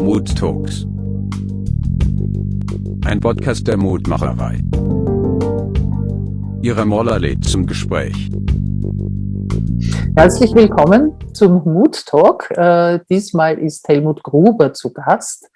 Mood Talks. Ein Podcast der Mutmacherei. Ihre Moller lädt zum Gespräch. Herzlich willkommen zum Mood Talk. Äh, diesmal ist Helmut Gruber zu Gast.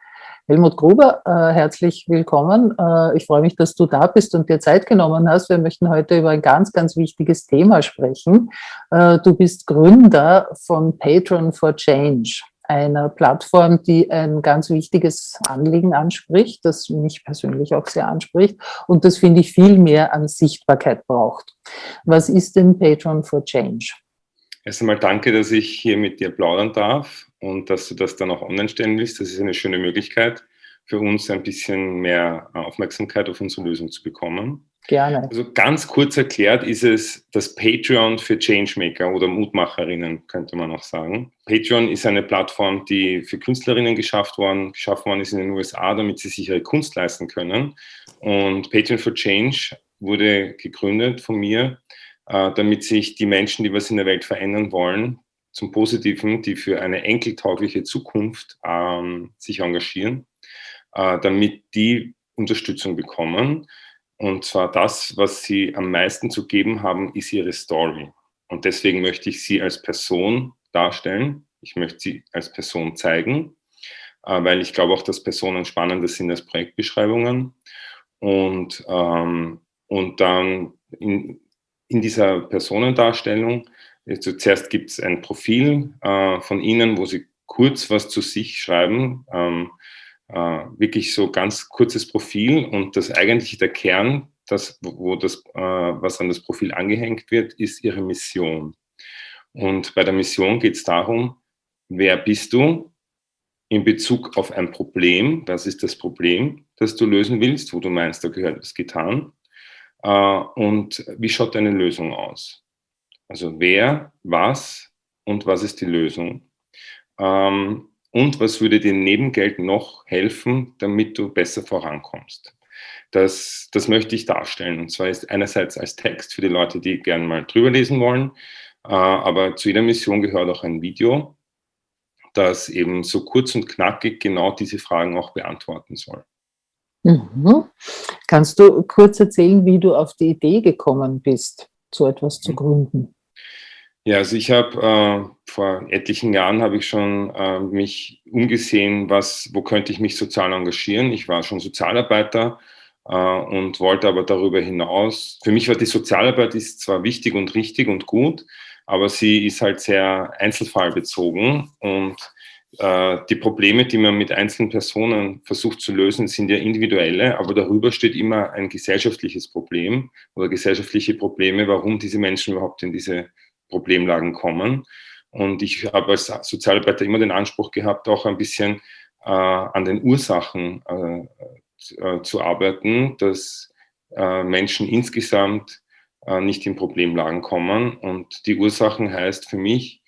Helmut Gruber, äh, herzlich willkommen. Äh, ich freue mich, dass du da bist und dir Zeit genommen hast. Wir möchten heute über ein ganz, ganz wichtiges Thema sprechen. Äh, du bist Gründer von Patron for Change, einer Plattform, die ein ganz wichtiges Anliegen anspricht, das mich persönlich auch sehr anspricht und das, finde ich, viel mehr an Sichtbarkeit braucht. Was ist denn Patron for Change? Erst einmal danke, dass ich hier mit dir plaudern darf und dass du das dann auch online stellen willst. Das ist eine schöne Möglichkeit für uns, ein bisschen mehr Aufmerksamkeit auf unsere Lösung zu bekommen. Gerne. Also ganz kurz erklärt ist es das Patreon für Changemaker oder Mutmacherinnen, könnte man auch sagen. Patreon ist eine Plattform, die für Künstlerinnen geschafft worden, geschaffen worden ist in den USA, damit sie sich ihre Kunst leisten können. Und Patreon for Change wurde gegründet von mir, äh, damit sich die Menschen, die was in der Welt verändern wollen, zum Positiven, die für eine enkeltaugliche Zukunft ähm, sich engagieren, äh, damit die Unterstützung bekommen. Und zwar das, was sie am meisten zu geben haben, ist ihre Story. Und deswegen möchte ich sie als Person darstellen. Ich möchte sie als Person zeigen, äh, weil ich glaube auch, dass Personen spannender sind als Projektbeschreibungen. Und, ähm, und dann in, in dieser Personendarstellung, zuerst gibt es ein Profil äh, von Ihnen, wo Sie kurz was zu sich schreiben, ähm, äh, wirklich so ganz kurzes Profil und das eigentliche der Kern, das, wo das, äh, was an das Profil angehängt wird, ist Ihre Mission. Und bei der Mission geht es darum, wer bist du in Bezug auf ein Problem, was ist das Problem, das du lösen willst, wo du meinst, da gehört was getan, äh, und wie schaut deine Lösung aus? Also wer, was und was ist die Lösung? Ähm, und was würde dir neben Geld noch helfen, damit du besser vorankommst? Das, das möchte ich darstellen. Und zwar ist einerseits als Text für die Leute, die gerne mal drüber lesen wollen, äh, aber zu jeder Mission gehört auch ein Video, das eben so kurz und knackig genau diese Fragen auch beantworten soll. Mhm. Kannst du kurz erzählen, wie du auf die Idee gekommen bist, so etwas zu gründen? Ja, also ich habe äh, vor etlichen Jahren habe ich schon äh, mich umgesehen, was, wo könnte ich mich sozial engagieren. Ich war schon Sozialarbeiter äh, und wollte aber darüber hinaus. Für mich war die Sozialarbeit ist zwar wichtig und richtig und gut, aber sie ist halt sehr einzelfallbezogen und äh, die Probleme, die man mit einzelnen Personen versucht zu lösen, sind ja individuelle, aber darüber steht immer ein gesellschaftliches Problem oder gesellschaftliche Probleme, warum diese Menschen überhaupt in diese Problemlagen kommen. Und ich habe als Sozialarbeiter immer den Anspruch gehabt, auch ein bisschen äh, an den Ursachen äh, äh, zu arbeiten, dass äh, Menschen insgesamt äh, nicht in Problemlagen kommen. Und die Ursachen heißt für mich,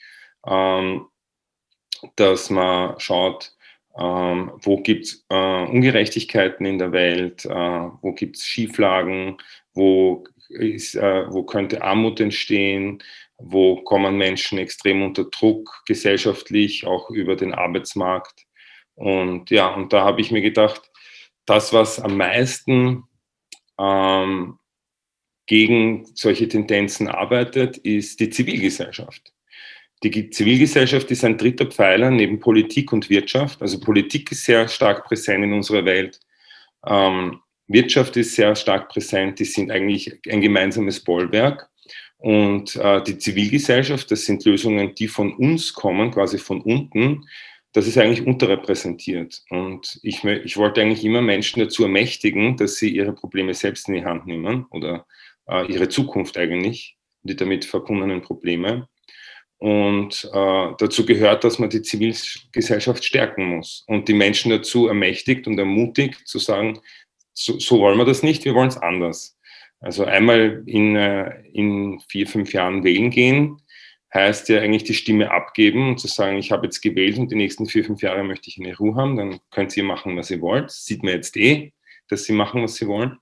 ähm, dass man schaut, ähm, wo gibt es äh, Ungerechtigkeiten in der Welt, wo gibt es Schieflagen, wo, ist, wo könnte Armut entstehen, wo kommen Menschen extrem unter Druck, gesellschaftlich, auch über den Arbeitsmarkt. Und ja, und da habe ich mir gedacht, das, was am meisten ähm, gegen solche Tendenzen arbeitet, ist die Zivilgesellschaft. Die Zivilgesellschaft ist ein dritter Pfeiler neben Politik und Wirtschaft. Also Politik ist sehr stark präsent in unserer Welt. Ähm, Wirtschaft ist sehr stark präsent. Die sind eigentlich ein gemeinsames Bollwerk. Und äh, die Zivilgesellschaft, das sind Lösungen, die von uns kommen, quasi von unten. Das ist eigentlich unterrepräsentiert. Und ich, ich wollte eigentlich immer Menschen dazu ermächtigen, dass sie ihre Probleme selbst in die Hand nehmen oder äh, ihre Zukunft eigentlich, die damit verbundenen Probleme. Und äh, dazu gehört, dass man die Zivilgesellschaft stärken muss und die Menschen dazu ermächtigt und ermutigt zu sagen, so, so wollen wir das nicht, wir wollen es anders. Also einmal in, äh, in vier, fünf Jahren wählen gehen, heißt ja eigentlich die Stimme abgeben und zu sagen, ich habe jetzt gewählt und die nächsten vier, fünf Jahre möchte ich eine Ruhe haben, dann könnt ihr machen, was ihr wollt. Sieht man jetzt eh, dass sie machen, was sie wollen.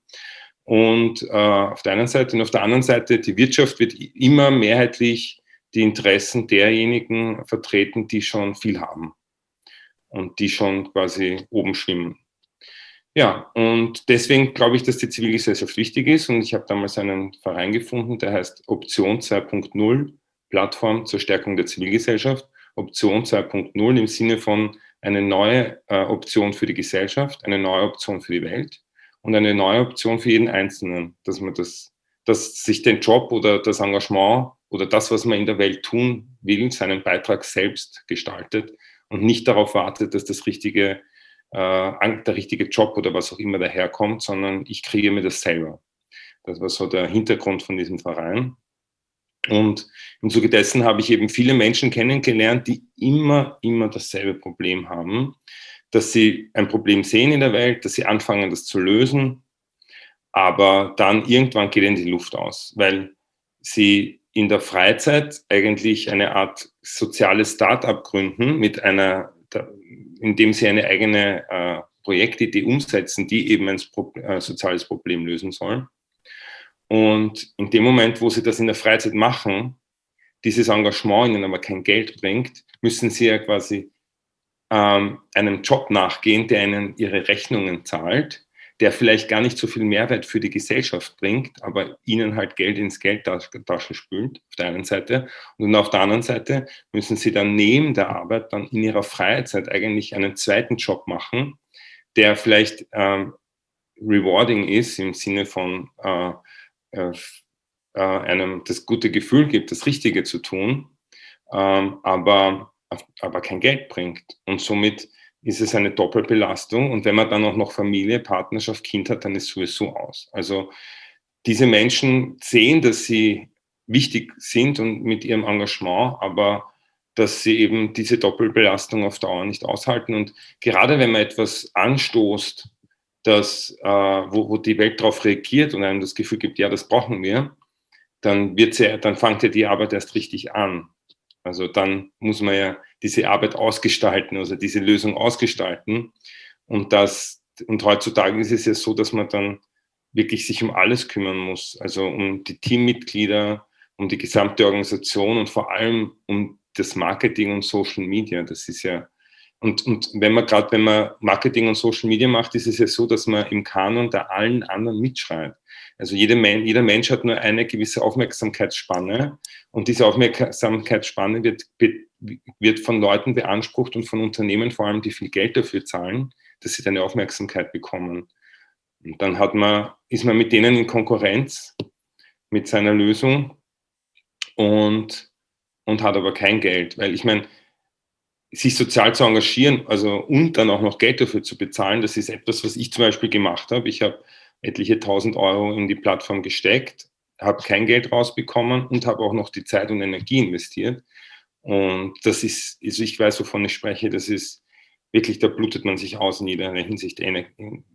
Und äh, auf der einen Seite und auf der anderen Seite, die Wirtschaft wird immer mehrheitlich die Interessen derjenigen vertreten, die schon viel haben. und die schon quasi oben schwimmen. Ja, und deswegen glaube ich, dass die Zivilgesellschaft wichtig ist und ich habe damals einen Verein gefunden, der heißt Option 2.0, Plattform zur Stärkung der Zivilgesellschaft. Option 2.0 im Sinne von eine neue äh, Option für die Gesellschaft, eine neue Option für die Welt und eine neue Option für jeden Einzelnen, dass man das, dass sich den Job oder das Engagement oder das, was man in der Welt tun will, seinen Beitrag selbst gestaltet und nicht darauf wartet, dass das richtige, der richtige Job oder was auch immer daherkommt, sondern ich kriege mir das selber. Das war so der Hintergrund von diesem Verein. Und im Zuge dessen habe ich eben viele Menschen kennengelernt, die immer, immer dasselbe Problem haben, dass sie ein Problem sehen in der Welt, dass sie anfangen, das zu lösen, aber dann irgendwann geht ihnen die Luft aus, weil sie in der Freizeit eigentlich eine Art soziales Start-up gründen mit einer, indem sie eine eigene äh, Projektidee umsetzen, die eben ein äh, soziales Problem lösen soll. Und in dem Moment, wo sie das in der Freizeit machen, dieses Engagement ihnen aber kein Geld bringt, müssen sie ja quasi ähm, einem Job nachgehen, der ihnen ihre Rechnungen zahlt, der vielleicht gar nicht so viel Mehrwert für die Gesellschaft bringt, aber ihnen halt Geld ins Geldtasche spült, auf der einen Seite. Und auf der anderen Seite müssen sie dann neben der Arbeit dann in ihrer Freizeit eigentlich einen zweiten Job machen, der vielleicht ähm, rewarding ist im Sinne von äh, äh, äh, einem das gute Gefühl gibt, das Richtige zu tun, ähm, aber, aber kein Geld bringt. Und somit ist es eine Doppelbelastung. Und wenn man dann auch noch Familie, Partnerschaft, Kind hat, dann ist es sowieso aus. Also diese Menschen sehen, dass sie wichtig sind und mit ihrem Engagement, aber dass sie eben diese Doppelbelastung auf Dauer nicht aushalten. Und gerade wenn man etwas anstoßt, dass, äh, wo, wo, die Welt darauf reagiert und einem das Gefühl gibt, ja, das brauchen wir, dann, wird sie, dann fängt ja die Arbeit erst richtig an. Also dann muss man ja diese Arbeit ausgestalten, also diese Lösung ausgestalten. Und, das, und heutzutage ist es ja so, dass man dann wirklich sich um alles kümmern muss, also um die Teammitglieder, um die gesamte Organisation und vor allem um das Marketing und Social Media. Das ist ja und, und wenn man gerade, wenn man Marketing und Social Media macht, ist es ja so, dass man im Kanon da allen anderen mitschreit. Also jeder, jeder Mensch hat nur eine gewisse Aufmerksamkeitsspanne und diese Aufmerksamkeitsspanne wird, wird von Leuten beansprucht und von Unternehmen vor allem, die viel Geld dafür zahlen, dass sie deine Aufmerksamkeit bekommen. Und dann hat man, ist man mit denen in Konkurrenz mit seiner Lösung und, und hat aber kein Geld. Weil ich meine, sich sozial zu engagieren, also und dann auch noch Geld dafür zu bezahlen, das ist etwas, was ich zum Beispiel gemacht habe. Ich habe etliche tausend Euro in die Plattform gesteckt, habe kein Geld rausbekommen und habe auch noch die Zeit und Energie investiert. Und das ist, also ich weiß, wovon ich spreche, das ist wirklich, da blutet man sich aus in jeder Hinsicht in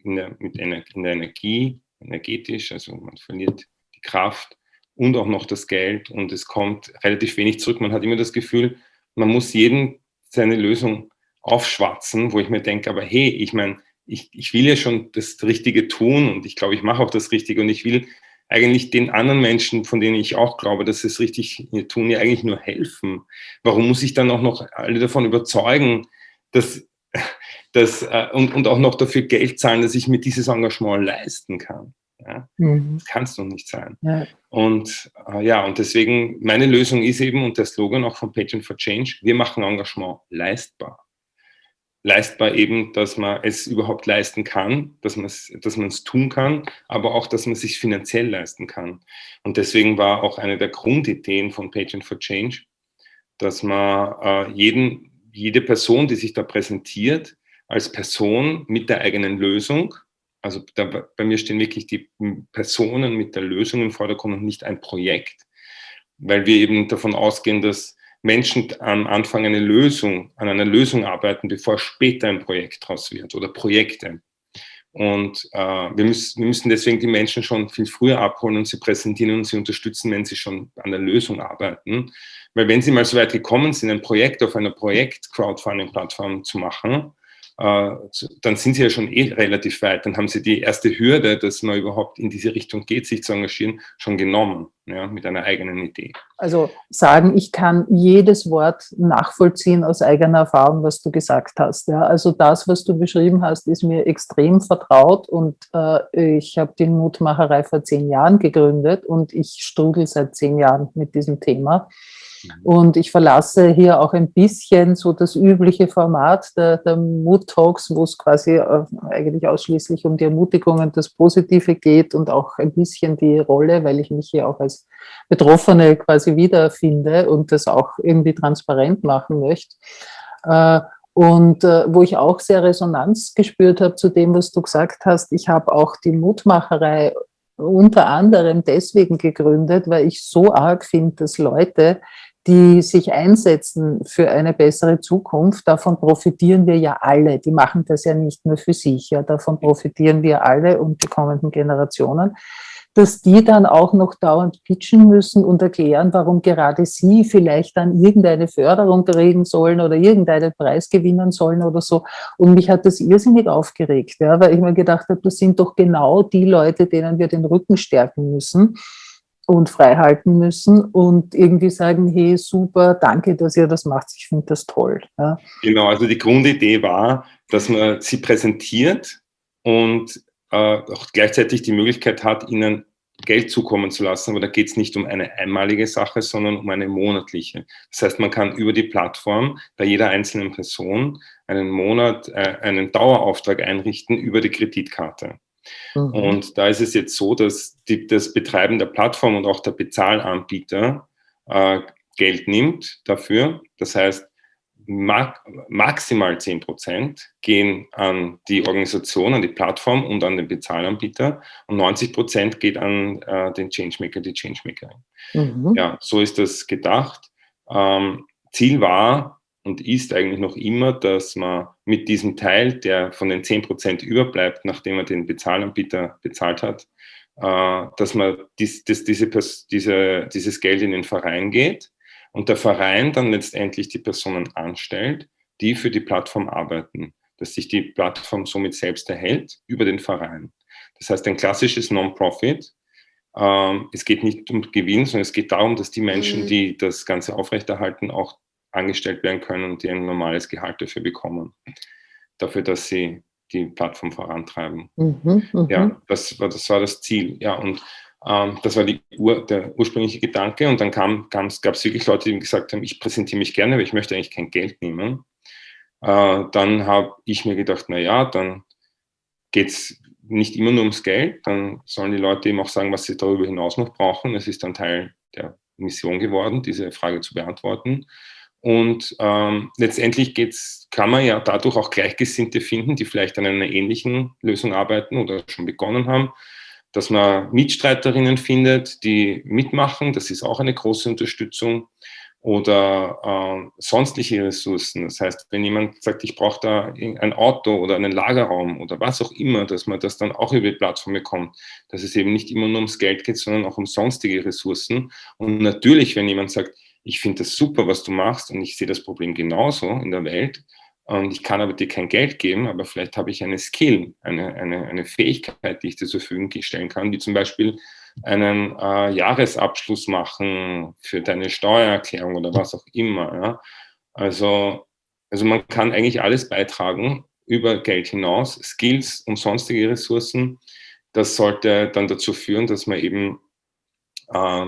der, mit in der Energie, energetisch, also man verliert die Kraft und auch noch das Geld und es kommt relativ wenig zurück. Man hat immer das Gefühl, man muss jeden seine Lösung aufschwatzen, wo ich mir denke, aber hey, ich meine, ich, ich will ja schon das Richtige tun und ich glaube, ich mache auch das Richtige und ich will eigentlich den anderen Menschen, von denen ich auch glaube, dass sie es richtig tun, ja eigentlich nur helfen. Warum muss ich dann auch noch alle davon überzeugen, dass, dass äh, und, und auch noch dafür Geld zahlen, dass ich mir dieses Engagement leisten kann? Ja? Mhm. Das kann es doch nicht sein. Ja. Und äh, ja, und deswegen, meine Lösung ist eben, und der Slogan auch von Patient for Change, wir machen Engagement leistbar. Leistbar eben, dass man es überhaupt leisten kann, dass man es dass man es tun kann, aber auch, dass man es sich finanziell leisten kann. Und deswegen war auch eine der Grundideen von Patient for Change, dass man äh, jeden, jede Person, die sich da präsentiert, als Person mit der eigenen Lösung, also da, bei mir stehen wirklich die Personen mit der Lösung im Vordergrund und nicht ein Projekt, weil wir eben davon ausgehen, dass Menschen am Anfang eine Lösung, an einer Lösung arbeiten, bevor später ein Projekt draus wird oder Projekte. Und äh, wir, müssen, wir müssen deswegen die Menschen schon viel früher abholen und sie präsentieren und sie unterstützen, wenn sie schon an der Lösung arbeiten. Weil wenn sie mal so weit gekommen sind, ein Projekt auf einer Projekt-Crowdfunding-Plattform zu machen, dann sind sie ja schon eh relativ weit. Dann haben sie die erste Hürde, dass man überhaupt in diese Richtung geht, sich zu engagieren, schon genommen, ja, mit einer eigenen Idee. Also sagen, ich kann jedes Wort nachvollziehen aus eigener Erfahrung, was du gesagt hast. Ja. Also das, was du beschrieben hast, ist mir extrem vertraut und äh, ich habe die Mutmacherei vor zehn Jahren gegründet und ich struggle seit zehn Jahren mit diesem Thema. Mhm. Und ich verlasse hier auch ein bisschen so das übliche Format der, der Mood Talks, wo es quasi äh, eigentlich ausschließlich um die Ermutigung und das Positive geht und auch ein bisschen die Rolle, weil ich mich hier auch als Betroffene quasi wiederfinde und das auch irgendwie transparent machen möchte. Äh, und äh, wo ich auch sehr Resonanz gespürt habe zu dem, was du gesagt hast, ich habe auch die Mutmacherei unter anderem deswegen gegründet, weil ich so arg finde, dass Leute, die sich einsetzen für eine bessere Zukunft, davon profitieren wir ja alle. Die machen das ja nicht nur für sich, ja, davon profitieren wir alle und die kommenden Generationen dass die dann auch noch dauernd pitchen müssen und erklären, warum gerade sie vielleicht dann irgendeine Förderung kriegen sollen oder irgendeinen Preis gewinnen sollen oder so. Und mich hat das irrsinnig aufgeregt, ja, weil ich mir gedacht habe, das sind doch genau die Leute, denen wir den Rücken stärken müssen und frei halten müssen und irgendwie sagen, hey, super, danke, dass ihr das macht, ich finde das toll. Ja. Genau, also die Grundidee war, dass man sie präsentiert und äh, auch gleichzeitig die Möglichkeit hat, ihnen Geld zukommen zu lassen, aber da geht es nicht um eine einmalige Sache, sondern um eine monatliche. Das heißt, man kann über die Plattform bei jeder einzelnen Person einen Monat, äh, einen Dauerauftrag einrichten über die Kreditkarte. Mhm. Und da ist es jetzt so, dass die, das Betreiben der Plattform und auch der Bezahlanbieter äh, Geld nimmt dafür. Das heißt, maximal 10 Prozent gehen an die Organisation, an die Plattform und an den Bezahlanbieter und 90 Prozent geht an äh, den Changemaker, die Changemakerin. Mhm. Ja, so ist das gedacht. Ähm, Ziel war und ist eigentlich noch immer, dass man mit diesem Teil, der von den 10 Prozent überbleibt, nachdem man den Bezahlanbieter bezahlt hat, äh, dass man dies, das, diese, diese, dieses Geld in den Verein geht und der Verein dann letztendlich die Personen anstellt, die für die Plattform arbeiten, dass sich die Plattform somit selbst erhält über den Verein. Das heißt, ein klassisches Non-Profit. Ähm, es geht nicht um Gewinn, sondern es geht darum, dass die Menschen, mhm. die das Ganze aufrechterhalten, auch angestellt werden können und die ein normales Gehalt dafür bekommen. Dafür, dass sie die Plattform vorantreiben. Mhm, mh. Ja, das war, das war das Ziel. Ja, und ähm, das war Ur, der ursprüngliche Gedanke. Und dann gab es wirklich Leute, die gesagt haben, ich präsentiere mich gerne, aber ich möchte eigentlich kein Geld nehmen. Äh, dann habe ich mir gedacht, na ja, dann geht es nicht immer nur ums Geld. Dann sollen die Leute eben auch sagen, was sie darüber hinaus noch brauchen. Es ist dann Teil der Mission geworden, diese Frage zu beantworten. Und ähm, letztendlich geht's, kann man ja dadurch auch Gleichgesinnte finden, die vielleicht an einer ähnlichen Lösung arbeiten oder schon begonnen haben dass man Mitstreiterinnen findet, die mitmachen. Das ist auch eine große Unterstützung. Oder äh, sonstige Ressourcen. Das heißt, wenn jemand sagt, ich brauche da ein Auto oder einen Lagerraum oder was auch immer, dass man das dann auch über die Plattform bekommt. Dass es eben nicht immer nur ums Geld geht, sondern auch um sonstige Ressourcen. Und natürlich, wenn jemand sagt, ich finde das super, was du machst und ich sehe das Problem genauso in der Welt, und ich kann aber dir kein Geld geben, aber vielleicht habe ich eine Skill, eine, eine, eine Fähigkeit, die ich dir zur Verfügung stellen kann, wie zum Beispiel einen äh, Jahresabschluss machen für deine Steuererklärung oder was auch immer. Ja? Also, also man kann eigentlich alles beitragen über Geld hinaus, Skills und sonstige Ressourcen. Das sollte dann dazu führen, dass man eben äh,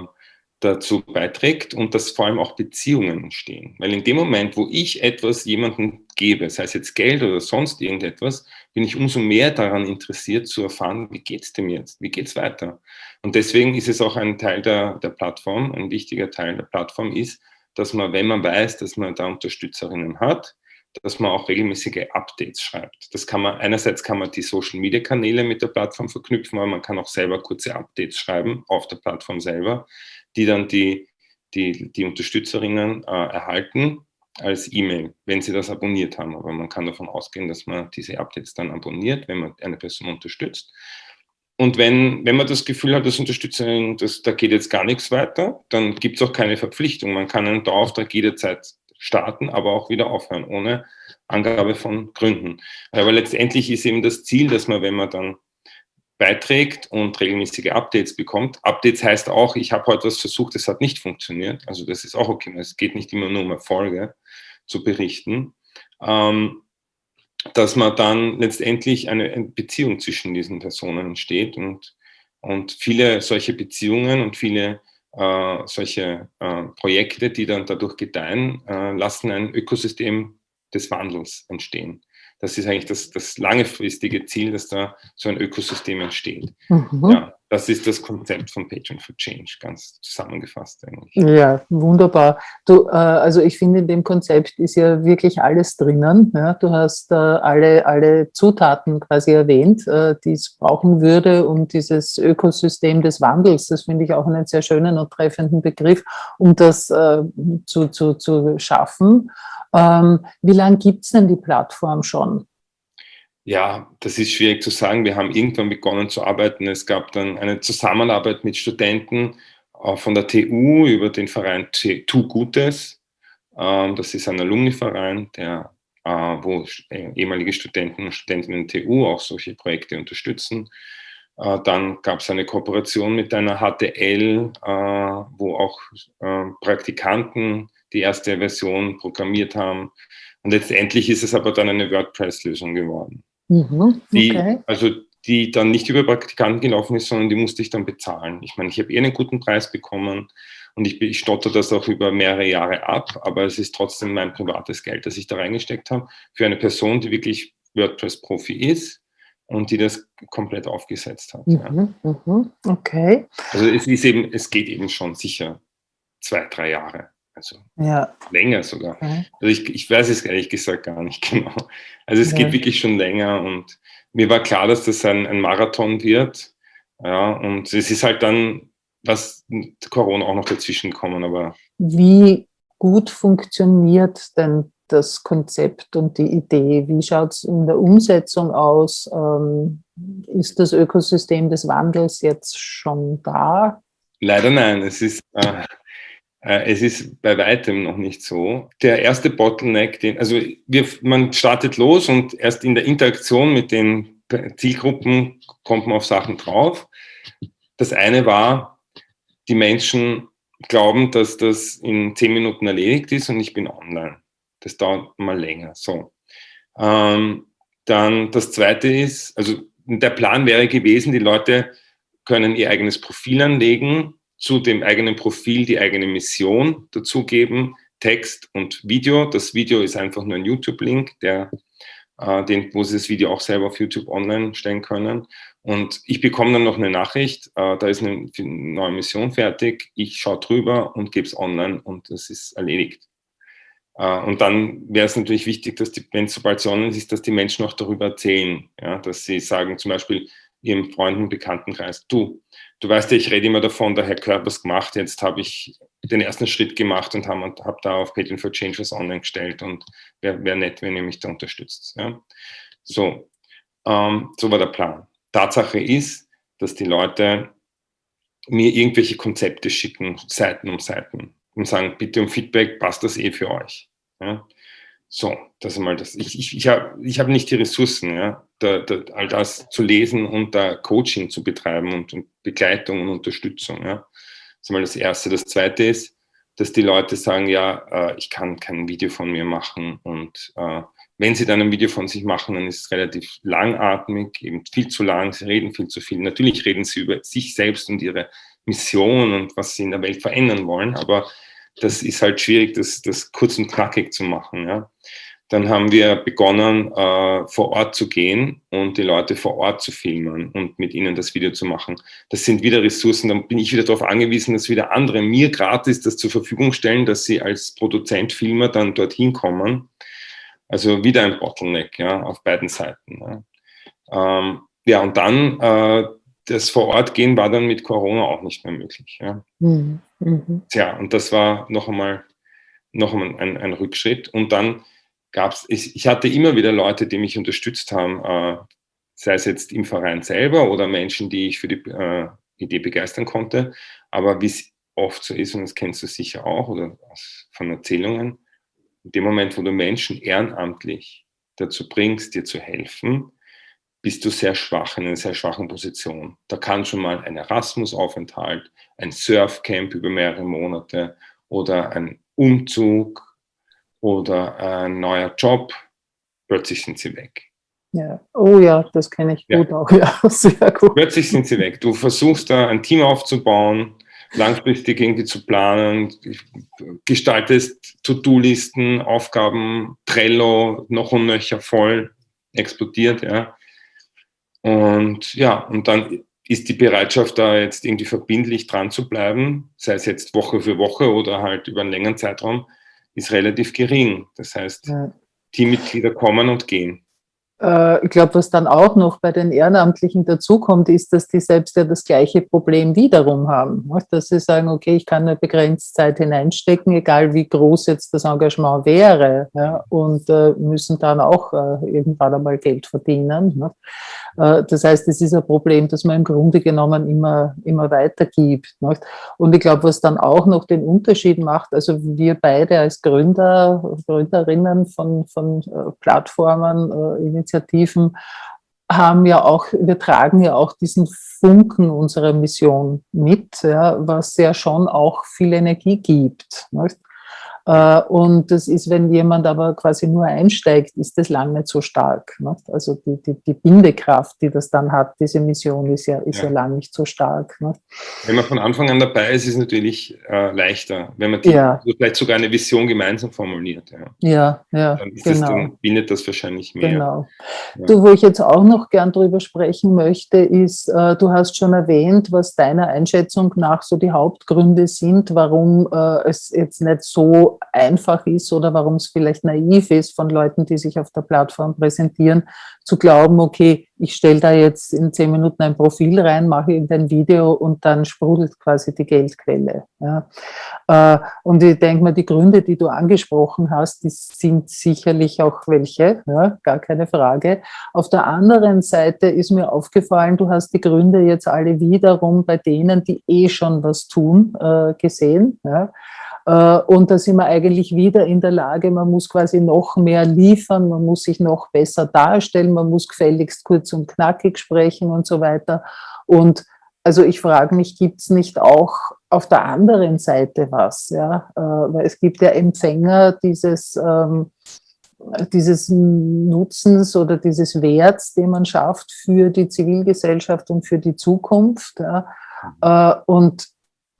dazu beiträgt und dass vor allem auch Beziehungen entstehen. Weil in dem Moment, wo ich etwas jemandem gebe, sei es jetzt Geld oder sonst irgendetwas, bin ich umso mehr daran interessiert zu erfahren, wie geht es dem jetzt, wie geht es weiter. Und deswegen ist es auch ein Teil der, der Plattform, ein wichtiger Teil der Plattform ist, dass man, wenn man weiß, dass man da Unterstützerinnen hat, dass man auch regelmäßige Updates schreibt. Das kann man, einerseits kann man die Social Media Kanäle mit der Plattform verknüpfen, aber man kann auch selber kurze Updates schreiben auf der Plattform selber die dann die, die, die Unterstützerinnen äh, erhalten als E-Mail, wenn sie das abonniert haben. Aber man kann davon ausgehen, dass man diese Updates dann abonniert, wenn man eine Person unterstützt. Und wenn, wenn man das Gefühl hat, dass Unterstützerin, das, da geht jetzt gar nichts weiter, dann gibt es auch keine Verpflichtung. Man kann einen Dauerauftrag jederzeit starten, aber auch wieder aufhören, ohne Angabe von Gründen. Aber letztendlich ist eben das Ziel, dass man, wenn man dann beiträgt und regelmäßige Updates bekommt. Updates heißt auch, ich habe heute was versucht, es hat nicht funktioniert. Also das ist auch okay. Es geht nicht immer nur um Erfolge zu berichten. Ähm, dass man dann letztendlich eine Beziehung zwischen diesen Personen entsteht und, und viele solche Beziehungen und viele äh, solche äh, Projekte, die dann dadurch gedeihen, äh, lassen ein Ökosystem des Wandels entstehen. Das ist eigentlich das, das langfristige Ziel, dass da so ein Ökosystem entsteht. Mhm. Ja, das ist das Konzept von Patreon for Change, ganz zusammengefasst eigentlich. Ja, wunderbar. Du, äh, also ich finde, in dem Konzept ist ja wirklich alles drinnen. Ja? Du hast äh, alle, alle Zutaten quasi erwähnt, äh, die es brauchen würde, um dieses Ökosystem des Wandels, das finde ich auch einen sehr schönen und treffenden Begriff, um das äh, zu, zu, zu schaffen. Ähm, wie lange gibt es denn die Plattform schon? Ja, das ist schwierig zu sagen. Wir haben irgendwann begonnen zu arbeiten. Es gab dann eine Zusammenarbeit mit Studenten äh, von der TU über den Verein Tu Gutes. Ähm, das ist ein Alumni-Verein, äh, wo äh, ehemalige Studenten und Studentinnen der TU auch solche Projekte unterstützen. Dann gab es eine Kooperation mit einer HTL, wo auch Praktikanten die erste Version programmiert haben. Und letztendlich ist es aber dann eine WordPress-Lösung geworden. Mhm, okay. die, also die dann nicht über Praktikanten gelaufen ist, sondern die musste ich dann bezahlen. Ich meine, ich habe eh einen guten Preis bekommen und ich, ich stotter das auch über mehrere Jahre ab, aber es ist trotzdem mein privates Geld, das ich da reingesteckt habe, für eine Person, die wirklich WordPress-Profi ist und die das komplett aufgesetzt hat. Mhm, ja. mhm, okay. Also es ist eben, es geht eben schon sicher zwei, drei Jahre. Also ja. länger sogar. Okay. Also ich, ich weiß es ehrlich gesagt gar nicht genau. Also es ja. geht wirklich schon länger und mir war klar, dass das ein, ein Marathon wird. Ja, und es ist halt dann, was Corona auch noch dazwischen gekommen, aber. Wie gut funktioniert denn das Konzept und die Idee? Wie schaut es in der Umsetzung aus? Ähm, ist das Ökosystem des Wandels jetzt schon da? Leider nein. Es ist, äh, es ist bei weitem noch nicht so. Der erste Bottleneck, den, also wir, man startet los und erst in der Interaktion mit den Zielgruppen kommt man auf Sachen drauf. Das eine war, die Menschen glauben, dass das in zehn Minuten erledigt ist und ich bin online. Das dauert mal länger. So. Ähm, dann das zweite ist, also der Plan wäre gewesen, die Leute können ihr eigenes Profil anlegen zu dem eigenen Profil die eigene Mission dazugeben, Text und Video. Das Video ist einfach nur ein YouTube-Link, der äh, den, wo Sie das Video auch selber auf YouTube online stellen können. Und ich bekomme dann noch eine Nachricht, äh, da ist eine neue Mission fertig, ich schaue drüber und gebe es online und das ist erledigt. Äh, und dann wäre es natürlich wichtig, dass die, wenn es sobald es online ist, dass die Menschen auch darüber erzählen, ja, dass sie sagen zum Beispiel ihrem Freunden, Bekanntenkreis, du, du weißt ja, ich rede immer davon, der Herr Körpers gemacht, jetzt habe ich den ersten Schritt gemacht und habe hab da auf Patreon for Change was online gestellt und wäre wär nett, wenn ihr mich da unterstützt. Ja? So, ähm, so war der Plan. Tatsache ist, dass die Leute mir irgendwelche Konzepte schicken, Seiten um Seiten und sagen, bitte um Feedback, passt das eh für euch. Ja? So, das ist mal das. Ich, ich, ich habe ich hab nicht die Ressourcen, ja, da, da, all das zu lesen und da Coaching zu betreiben und, und Begleitung und Unterstützung. Ja. Das ist mal das Erste. Das Zweite ist, dass die Leute sagen, ja, äh, ich kann kein Video von mir machen und äh, wenn sie dann ein Video von sich machen, dann ist es relativ langatmig, eben viel zu lang, sie reden viel zu viel. Natürlich reden sie über sich selbst und ihre Mission und was sie in der Welt verändern wollen, aber das ist halt schwierig, das, das kurz und knackig zu machen. Ja. Dann haben wir begonnen, äh, vor Ort zu gehen und die Leute vor Ort zu filmen und mit ihnen das Video zu machen. Das sind wieder Ressourcen, dann bin ich wieder darauf angewiesen, dass wieder andere mir gratis das zur Verfügung stellen, dass sie als Produzent, Filmer dann dorthin kommen. Also wieder ein Bottleneck ja, auf beiden Seiten. Ja, ähm, ja und dann äh, das vor Ort gehen war dann mit Corona auch nicht mehr möglich. Ja. Mhm. mhm. Tja, und das war noch einmal, noch einmal ein, ein Rückschritt. Und dann gab es, ich, hatte immer wieder Leute, die mich unterstützt haben, äh, sei es jetzt im Verein selber oder Menschen, die ich für die äh, Idee begeistern konnte. Aber wie es oft so ist, und das kennst du sicher auch oder von Erzählungen, in dem Moment, wo du Menschen ehrenamtlich dazu bringst, dir zu helfen, bist du sehr schwach, in einer sehr schwachen Position. Da kann schon mal ein Erasmus-Aufenthalt, ein Surfcamp über mehrere Monate oder ein Umzug oder ein neuer Job, plötzlich sind sie weg. Ja. Oh ja, das kenne ich gut auch. Ja, sehr gut. Plötzlich sind sie weg. Du versuchst da ein Team aufzubauen, langfristig irgendwie zu planen, gestaltest To-Do-Listen, Aufgaben, Trello, noch und nöcher voll, explodiert, ja. Und ja, und dann ist die Bereitschaft da jetzt irgendwie verbindlich dran zu bleiben, sei es jetzt Woche für Woche oder halt über einen längeren Zeitraum, ist relativ gering. Das heißt, ja. Teammitglieder kommen und gehen. Äh, ich glaube, was dann auch noch bei den Ehrenamtlichen dazukommt, ist, dass die selbst ja das gleiche Problem wiederum haben. Dass sie sagen, okay, ich kann eine begrenzte Zeit hineinstecken, egal wie groß jetzt das Engagement wäre, und äh, müssen dann auch äh, irgendwann einmal Geld verdienen. Das heißt, es ist ein Problem, das man im Grunde genommen immer, immer weitergibt. Und ich glaube, was dann auch noch den Unterschied macht, also wir beide als Gründer, Gründerinnen von, von Plattformen, Initiativen, haben ja auch, wir tragen ja auch diesen Funken unserer Mission mit, ja, was ja schon auch viel Energie gibt. Nicht? Äh, und das ist, wenn jemand aber quasi nur einsteigt, ist das lang nicht so stark. Also die, die, die, Bindekraft, die das dann hat, diese Mission ist ja, ist ja. ja lang nicht so stark. Wenn man von Anfang an dabei ist, ist es natürlich äh, leichter, wenn man die, ja. also vielleicht sogar eine Vision gemeinsam formuliert. Ja, ja, ja dann, genau. das, dann bindet das wahrscheinlich mehr. Genau. Du, wo ich jetzt auch noch gern drüber sprechen möchte, ist, äh, du hast schon erwähnt, was deiner Einschätzung nach so die Hauptgründe sind, warum äh, es jetzt nicht so einfach ist oder warum es vielleicht naiv ist von Leuten, die sich auf der Plattform präsentieren, zu glauben, okay, ich stelle da jetzt in zehn Minuten ein Profil rein, mache irgendein Video und dann sprudelt quasi die Geldquelle. Ja. Äh, und ich denke mal, die Gründe, die du angesprochen hast, die sind sicherlich auch welche, ja, gar keine Frage. Auf der anderen Seite ist mir aufgefallen, du hast die Gründe jetzt alle wiederum bei denen, die eh schon was tun, äh, gesehen. Ja. Äh, und da sind wir eigentlich wieder in der Lage, man muss quasi noch mehr liefern, man muss sich noch besser darstellen, man muss gefälligst kurz und knackig sprechen und so weiter. Und also ich frage mich, gibt es nicht auch auf der anderen Seite was? Ja? Äh, weil es gibt ja Empfänger dieses, ähm, dieses Nutzens oder dieses Werts, den man schafft für die Zivilgesellschaft und für die Zukunft. Ja? Äh, und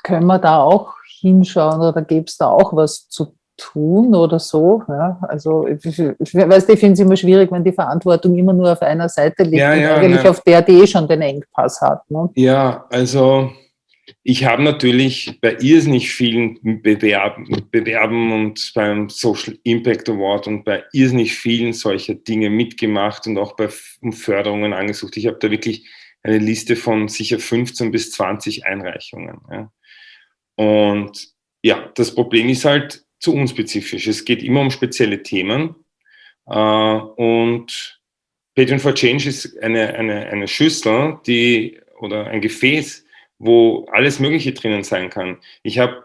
können wir da auch hinschauen oder gäbe es da auch was zu tun oder so. Ja, also ich, ich, ich weiß, ich finde es immer schwierig, wenn die Verantwortung immer nur auf einer Seite liegt ja, ja, eigentlich auf der, die eh schon den Engpass hat. Ne? Ja, also ich habe natürlich bei irrsinnig vielen Bewerben, Bewerben und beim Social Impact Award und bei irrsinnig vielen solcher Dinge mitgemacht und auch bei Förderungen angesucht. Ich habe da wirklich eine Liste von sicher 15 bis 20 Einreichungen. Ja. Und ja, das Problem ist halt zu unspezifisch. Es geht immer um spezielle Themen. Äh, und Patreon for Change ist eine, eine, eine Schüssel, die oder ein Gefäß, wo alles Mögliche drinnen sein kann. Ich habe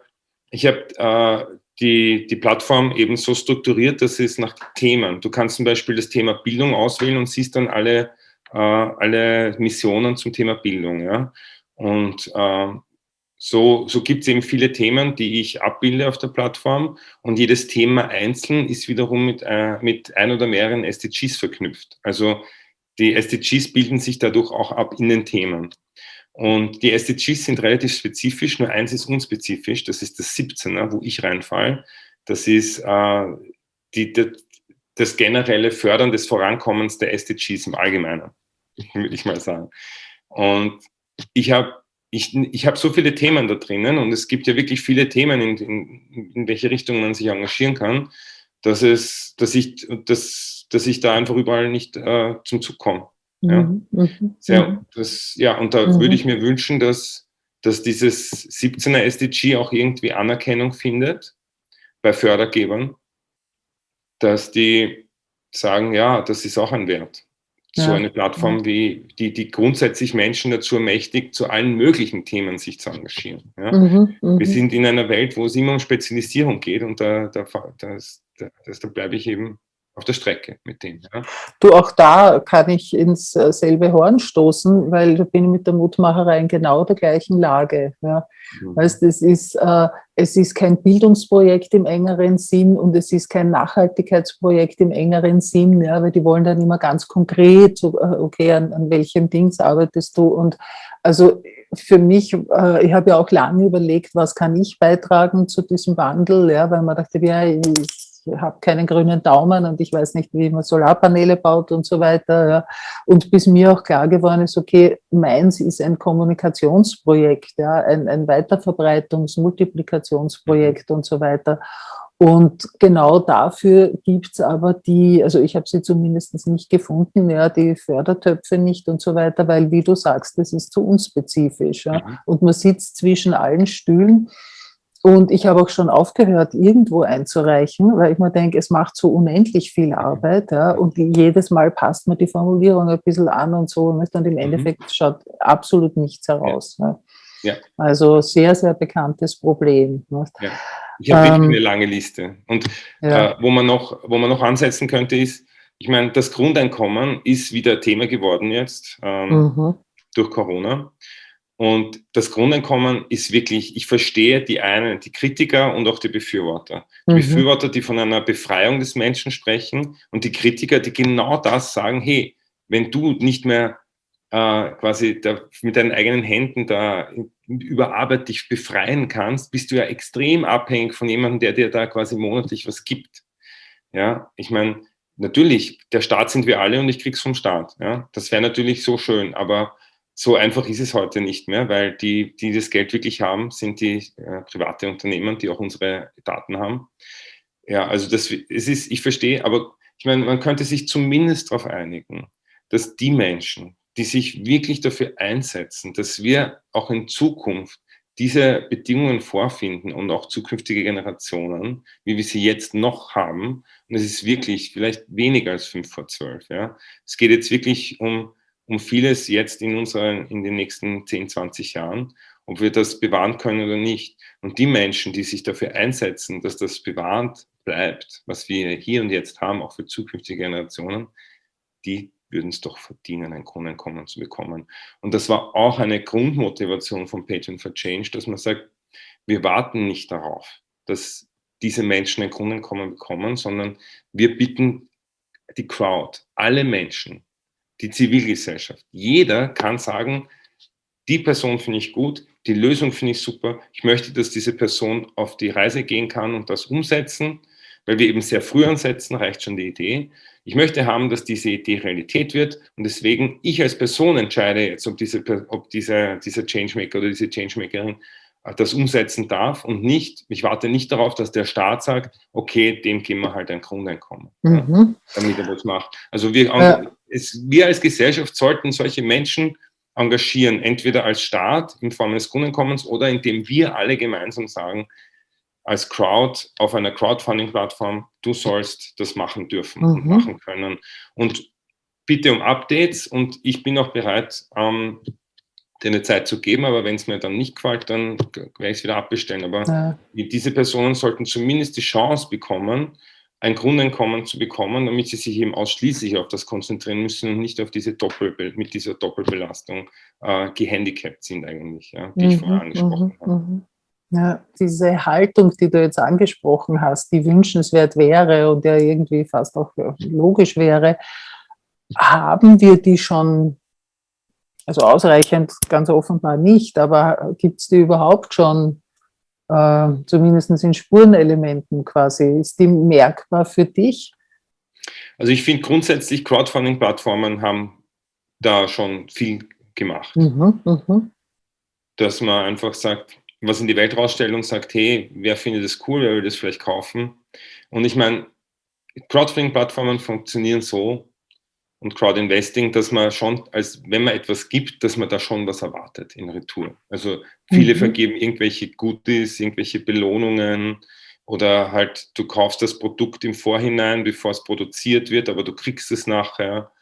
ich hab, äh, die, die Plattform eben so strukturiert, dass es nach Themen. Du kannst zum Beispiel das Thema Bildung auswählen und siehst dann alle, äh, alle Missionen zum Thema Bildung. Ja? Und äh, so, so gibt es eben viele Themen, die ich abbilde auf der Plattform und jedes Thema einzeln ist wiederum mit, äh, mit ein oder mehreren SDGs verknüpft. Also die SDGs bilden sich dadurch auch ab in den Themen. Und die SDGs sind relativ spezifisch, nur eins ist unspezifisch, das ist das 17er, wo ich reinfall. Das ist äh, die, die, das generelle Fördern des Vorankommens der SDGs im Allgemeinen, würde ich mal sagen. Und ich habe ich, ich habe so viele Themen da drinnen und es gibt ja wirklich viele Themen, in, in, in welche Richtung man sich engagieren kann, dass, es, dass, ich, dass, dass ich da einfach überall nicht äh, zum Zug komme. Ja. Mhm. mhm. Sehr, mhm. das, ja, und da mhm. würde ich mir wünschen, dass, dass dieses 17er SDG auch irgendwie Anerkennung findet bei Fördergebern, dass die sagen, ja, das ist auch ein Wert so eine Plattform, wie, die, die grundsätzlich Menschen dazu ermächtigt, zu allen möglichen Themen sich zu engagieren. Ja? Mhm, Wir mhm. sind in einer Welt, wo es immer um Spezialisierung geht und da, da, das, das, da bleibe ich eben auf der Strecke mit denen. Ja. Du, auch da kann ich ins äh, selbe Horn stoßen, weil da bin ich mit der Mutmacherei in genau der gleichen Lage. Ja. Mhm. Weißt, es, ist, äh, es ist kein Bildungsprojekt im engeren Sinn und es ist kein Nachhaltigkeitsprojekt im engeren Sinn, ja, weil die wollen dann immer ganz konkret, äh, okay, an, an welchem Dings arbeitest du und also für mich, äh, ich habe ja auch lange überlegt, was kann ich beitragen zu diesem Wandel, ja, weil man dachte, ja, ich habe keinen grünen Daumen und ich weiß nicht, wie man Solarpaneele baut und so weiter. Ja. Und bis mir auch klar geworden ist, okay, meins ist ein Kommunikationsprojekt, ja, ein, ein Weiterverbreitungs-, Multiplikationsprojekt und so weiter. Und genau dafür gibt es aber die, also ich habe sie zumindest nicht gefunden, ja, die Fördertöpfe nicht und so weiter, weil, wie du sagst, das ist zu unspezifisch. Ja. Mhm. Und man sitzt zwischen allen Stühlen. Und ich habe auch schon aufgehört, irgendwo einzureichen, weil ich mir denke, es macht so unendlich viel Arbeit. Ja, und jedes Mal passt man die Formulierung ein bisschen an und so. Und im mhm. Endeffekt schaut absolut nichts heraus. Ja. Ja. Also sehr, sehr bekanntes Problem. Ja. Ich habe ähm, eine lange Liste. Und ja. äh, wo, man noch, wo man noch ansetzen könnte, ist, ich meine, das Grundeinkommen ist wieder Thema geworden jetzt ähm, mhm. durch Corona. Und das Grundeinkommen ist wirklich, ich verstehe die einen, die Kritiker und auch die Befürworter. Die mhm. Befürworter, die von einer Befreiung des Menschen sprechen und die Kritiker, die genau das sagen, hey, wenn du nicht mehr äh, quasi da, mit deinen eigenen Händen da über Arbeit dich befreien kannst, bist du ja extrem abhängig von jemandem, der dir da quasi monatlich was gibt. Ja, ich meine, natürlich, der Staat sind wir alle und ich krieg's vom Staat. Ja, das wäre natürlich so schön, aber so einfach ist es heute nicht mehr, weil die, die das Geld wirklich haben, sind die äh, private Unternehmen, die auch unsere Daten haben. Ja, also das es ist, ich verstehe, aber ich meine, man könnte sich zumindest darauf einigen, dass die Menschen, die sich wirklich dafür einsetzen, dass wir auch in Zukunft diese Bedingungen vorfinden und auch zukünftige Generationen, wie wir sie jetzt noch haben, und es ist wirklich vielleicht weniger als fünf vor zwölf, ja. Es geht jetzt wirklich um um vieles jetzt in, unseren, in den nächsten 10, 20 Jahren, ob wir das bewahren können oder nicht. Und die Menschen, die sich dafür einsetzen, dass das bewahrt bleibt, was wir hier und jetzt haben, auch für zukünftige Generationen, die würden es doch verdienen, ein Grundeinkommen zu bekommen. Und das war auch eine Grundmotivation von Patreon for Change, dass man sagt, wir warten nicht darauf, dass diese Menschen ein Grundeinkommen bekommen, sondern wir bitten die Crowd, alle Menschen, die Zivilgesellschaft. Jeder kann sagen, die Person finde ich gut, die Lösung finde ich super, ich möchte, dass diese Person auf die Reise gehen kann und das umsetzen, weil wir eben sehr früh ansetzen, reicht schon die Idee. Ich möchte haben, dass diese Idee Realität wird und deswegen ich als Person entscheide jetzt, ob, diese, ob dieser, dieser Changemaker oder diese Changemakerin äh, das umsetzen darf und nicht, ich warte nicht darauf, dass der Staat sagt, okay, dem geben wir halt ein Grundeinkommen, mhm. ja, damit er das macht. Also wir, ja. Es, wir als Gesellschaft sollten solche Menschen engagieren, entweder als Staat in Form eines Grundeinkommens oder indem wir alle gemeinsam sagen, als Crowd auf einer Crowdfunding-Plattform, du sollst das machen dürfen mhm. und machen können. Und bitte um Updates und ich bin auch bereit, ähm, dir eine Zeit zu geben, aber wenn es mir dann nicht gefällt, dann werde ich es wieder abbestellen. Aber ja. diese Personen sollten zumindest die Chance bekommen, ein Grundeinkommen zu bekommen, damit sie sich eben ausschließlich auf das konzentrieren müssen und nicht auf diese Doppel mit dieser Doppelbelastung äh, gehandicapt sind eigentlich, ja, die mhm, ich vorher angesprochen mhm, habe. Mhm. Ja, diese Haltung, die du jetzt angesprochen hast, die wünschenswert wäre und ja irgendwie fast auch logisch wäre, haben wir die schon also ausreichend ganz offenbar nicht, aber gibt es die überhaupt schon, äh, zumindest in Spurenelementen quasi? Ist die merkbar für dich? Also ich finde grundsätzlich, Crowdfunding-Plattformen haben da schon viel gemacht. Mhm, mh. Dass man einfach sagt, was in die Welt rausstellt sagt, hey, wer findet das cool, wer will das vielleicht kaufen? Und ich meine, Crowdfunding-Plattformen funktionieren so, und Crowdinvesting, dass man schon, als wenn man etwas gibt, dass man da schon was erwartet in Retour. Also viele mhm. vergeben irgendwelche Goodies, irgendwelche Belohnungen oder halt du kaufst das Produkt im Vorhinein, bevor es produziert wird, aber du kriegst es nachher.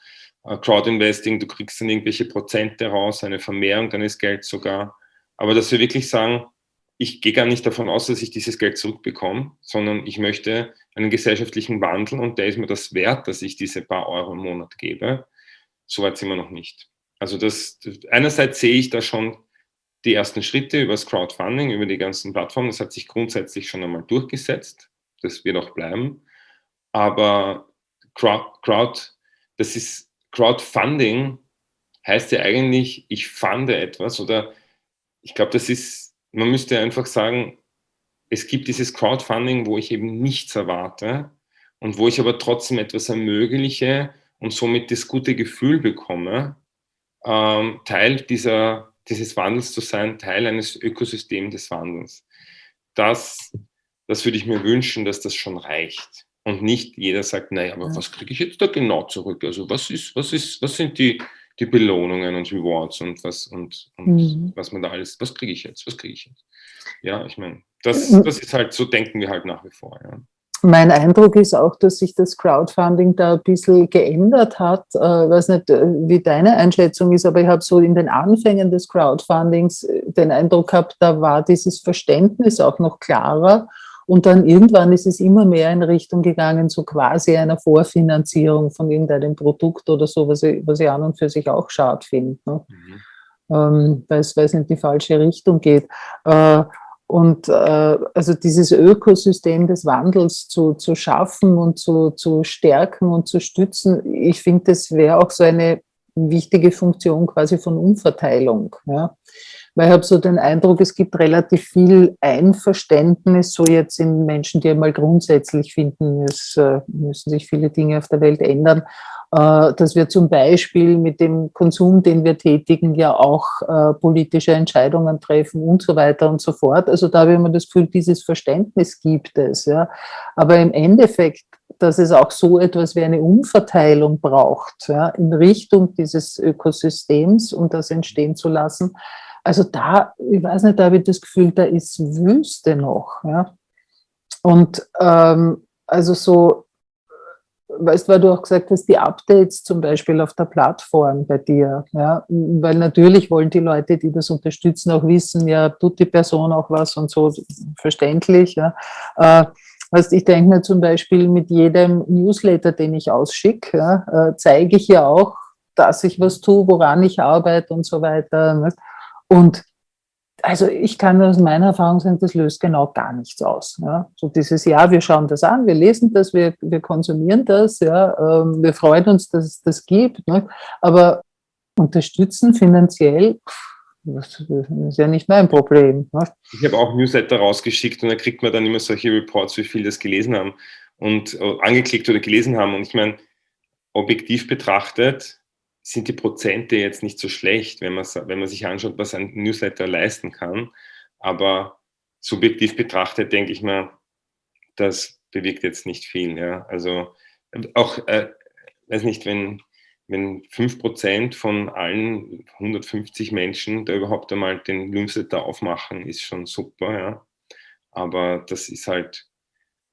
äh, Crowdinvesting, du kriegst dann irgendwelche Prozente raus, eine Vermehrung deines Gelds sogar. Aber dass wir wirklich sagen, ich gehe gar nicht davon aus, dass ich dieses Geld zurückbekomme, sondern ich möchte einen gesellschaftlichen Wandel und der ist mir das wert, dass ich diese paar Euro im Monat gebe. Soweit sind wir noch nicht. Also das, einerseits sehe ich da schon die ersten Schritte über das Crowdfunding, über die ganzen Plattformen. Das hat sich grundsätzlich schon einmal durchgesetzt. Das wird auch bleiben. Aber Crowd, Crowd das ist Crowdfunding heißt ja eigentlich, ich fande etwas oder ich glaube, das ist, man müsste einfach sagen, es gibt dieses Crowdfunding, wo ich eben nichts erwarte und wo ich aber trotzdem etwas ermögliche und somit das gute Gefühl bekomme, ähm, Teil dieser, dieses Wandels zu sein, Teil eines Ökosystems des Wandels. Das, das würde ich mir wünschen, dass das schon reicht. Und nicht jeder sagt, naja, aber was kriege ich jetzt da genau zurück? Also was ist, was ist, was sind die, die Belohnungen und Rewards und was und, und mhm. was man da alles, was kriege ich jetzt, was kriege ich jetzt? Ja, ich meine, das, das ist halt, so denken wir halt nach wie vor. Ja. Mein Eindruck ist auch, dass sich das Crowdfunding da ein bisschen geändert hat. Ich äh, weiß nicht, äh, wie deine Einschätzung ist, aber ich habe so in den Anfängen des Crowdfundings äh, den Eindruck gehabt, da war dieses Verständnis auch noch klarer und dann irgendwann ist es immer mehr in Richtung gegangen, so quasi einer Vorfinanzierung von irgendeinem Produkt oder so, was ich, was ich an und für sich auch schade finde, ne? mhm. ähm, weil es in die falsche Richtung geht. Äh, und äh, also dieses Ökosystem des Wandels zu, zu schaffen und zu, zu stärken und zu stützen, ich finde, das wäre auch so eine wichtige Funktion quasi von Umverteilung. Ja? Weil ich habe so den Eindruck, es gibt relativ viel Einverständnis, so jetzt in Menschen, die einmal grundsätzlich finden, es äh, müssen sich viele Dinge auf der Welt ändern, äh, dass wir zum Beispiel mit dem Konsum, den wir tätigen, ja auch äh, politische Entscheidungen treffen und so weiter und so fort. Also da habe ich immer das Gefühl, dieses Verständnis gibt es. Ja. Aber im Endeffekt dass es auch so etwas wie eine Umverteilung braucht, ja, in Richtung dieses Ökosystems, um das entstehen zu lassen, also da, ich weiß nicht, da habe ich das Gefühl, da ist Wüste noch. Ja? Und ähm, also so, weißt du, weil du auch gesagt hast, die Updates zum Beispiel auf der Plattform bei dir, ja, weil natürlich wollen die Leute, die das unterstützen, auch wissen, ja, tut die Person auch was und so, verständlich, ja. Äh, Weißt, ich denke mir zum Beispiel mit jedem Newsletter, den ich ausschicke, ja, äh, zeige ich ja auch, dass ich was tue, woran ich arbeite und so weiter. Ne? Und also ich kann aus meiner Erfahrung sagen, das löst genau gar nichts aus. Ja. So dieses, ja, wir schauen das an, wir lesen das, wir, wir konsumieren das, ja, ähm, wir freuen uns, dass es das gibt, ne. aber unterstützen finanziell, das ist ja nicht mein Problem. Ne. Ich habe auch Newsletter rausgeschickt und da kriegt man dann immer solche Reports, wie viele das gelesen haben und äh, angeklickt oder gelesen haben. Und ich meine, objektiv betrachtet, sind die Prozente jetzt nicht so schlecht, wenn man, wenn man sich anschaut, was ein Newsletter leisten kann. Aber subjektiv betrachtet denke ich mal, das bewirkt jetzt nicht viel. Ja? Also auch, äh, weiß nicht, wenn, wenn 5% von allen 150 Menschen da überhaupt einmal den Newsletter aufmachen, ist schon super. Ja? Aber das ist halt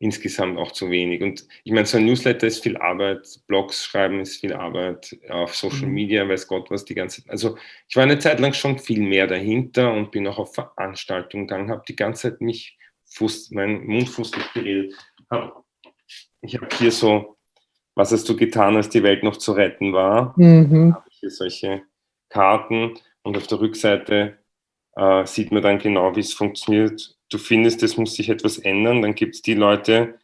insgesamt auch zu wenig. Und ich meine, so ein Newsletter ist viel Arbeit, Blogs schreiben ist viel Arbeit, auf Social mhm. Media, weiß Gott was die ganze Zeit. Also ich war eine Zeit lang schon viel mehr dahinter und bin auch auf Veranstaltungen gegangen, habe die ganze Zeit mich, Fuß, mein Mund fußlich geredet. Ich habe hier so, was hast du getan, als die Welt noch zu retten war? Mhm. habe ich hier solche Karten und auf der Rückseite äh, sieht man dann genau, wie es funktioniert du findest, es muss sich etwas ändern, dann gibt es die Leute,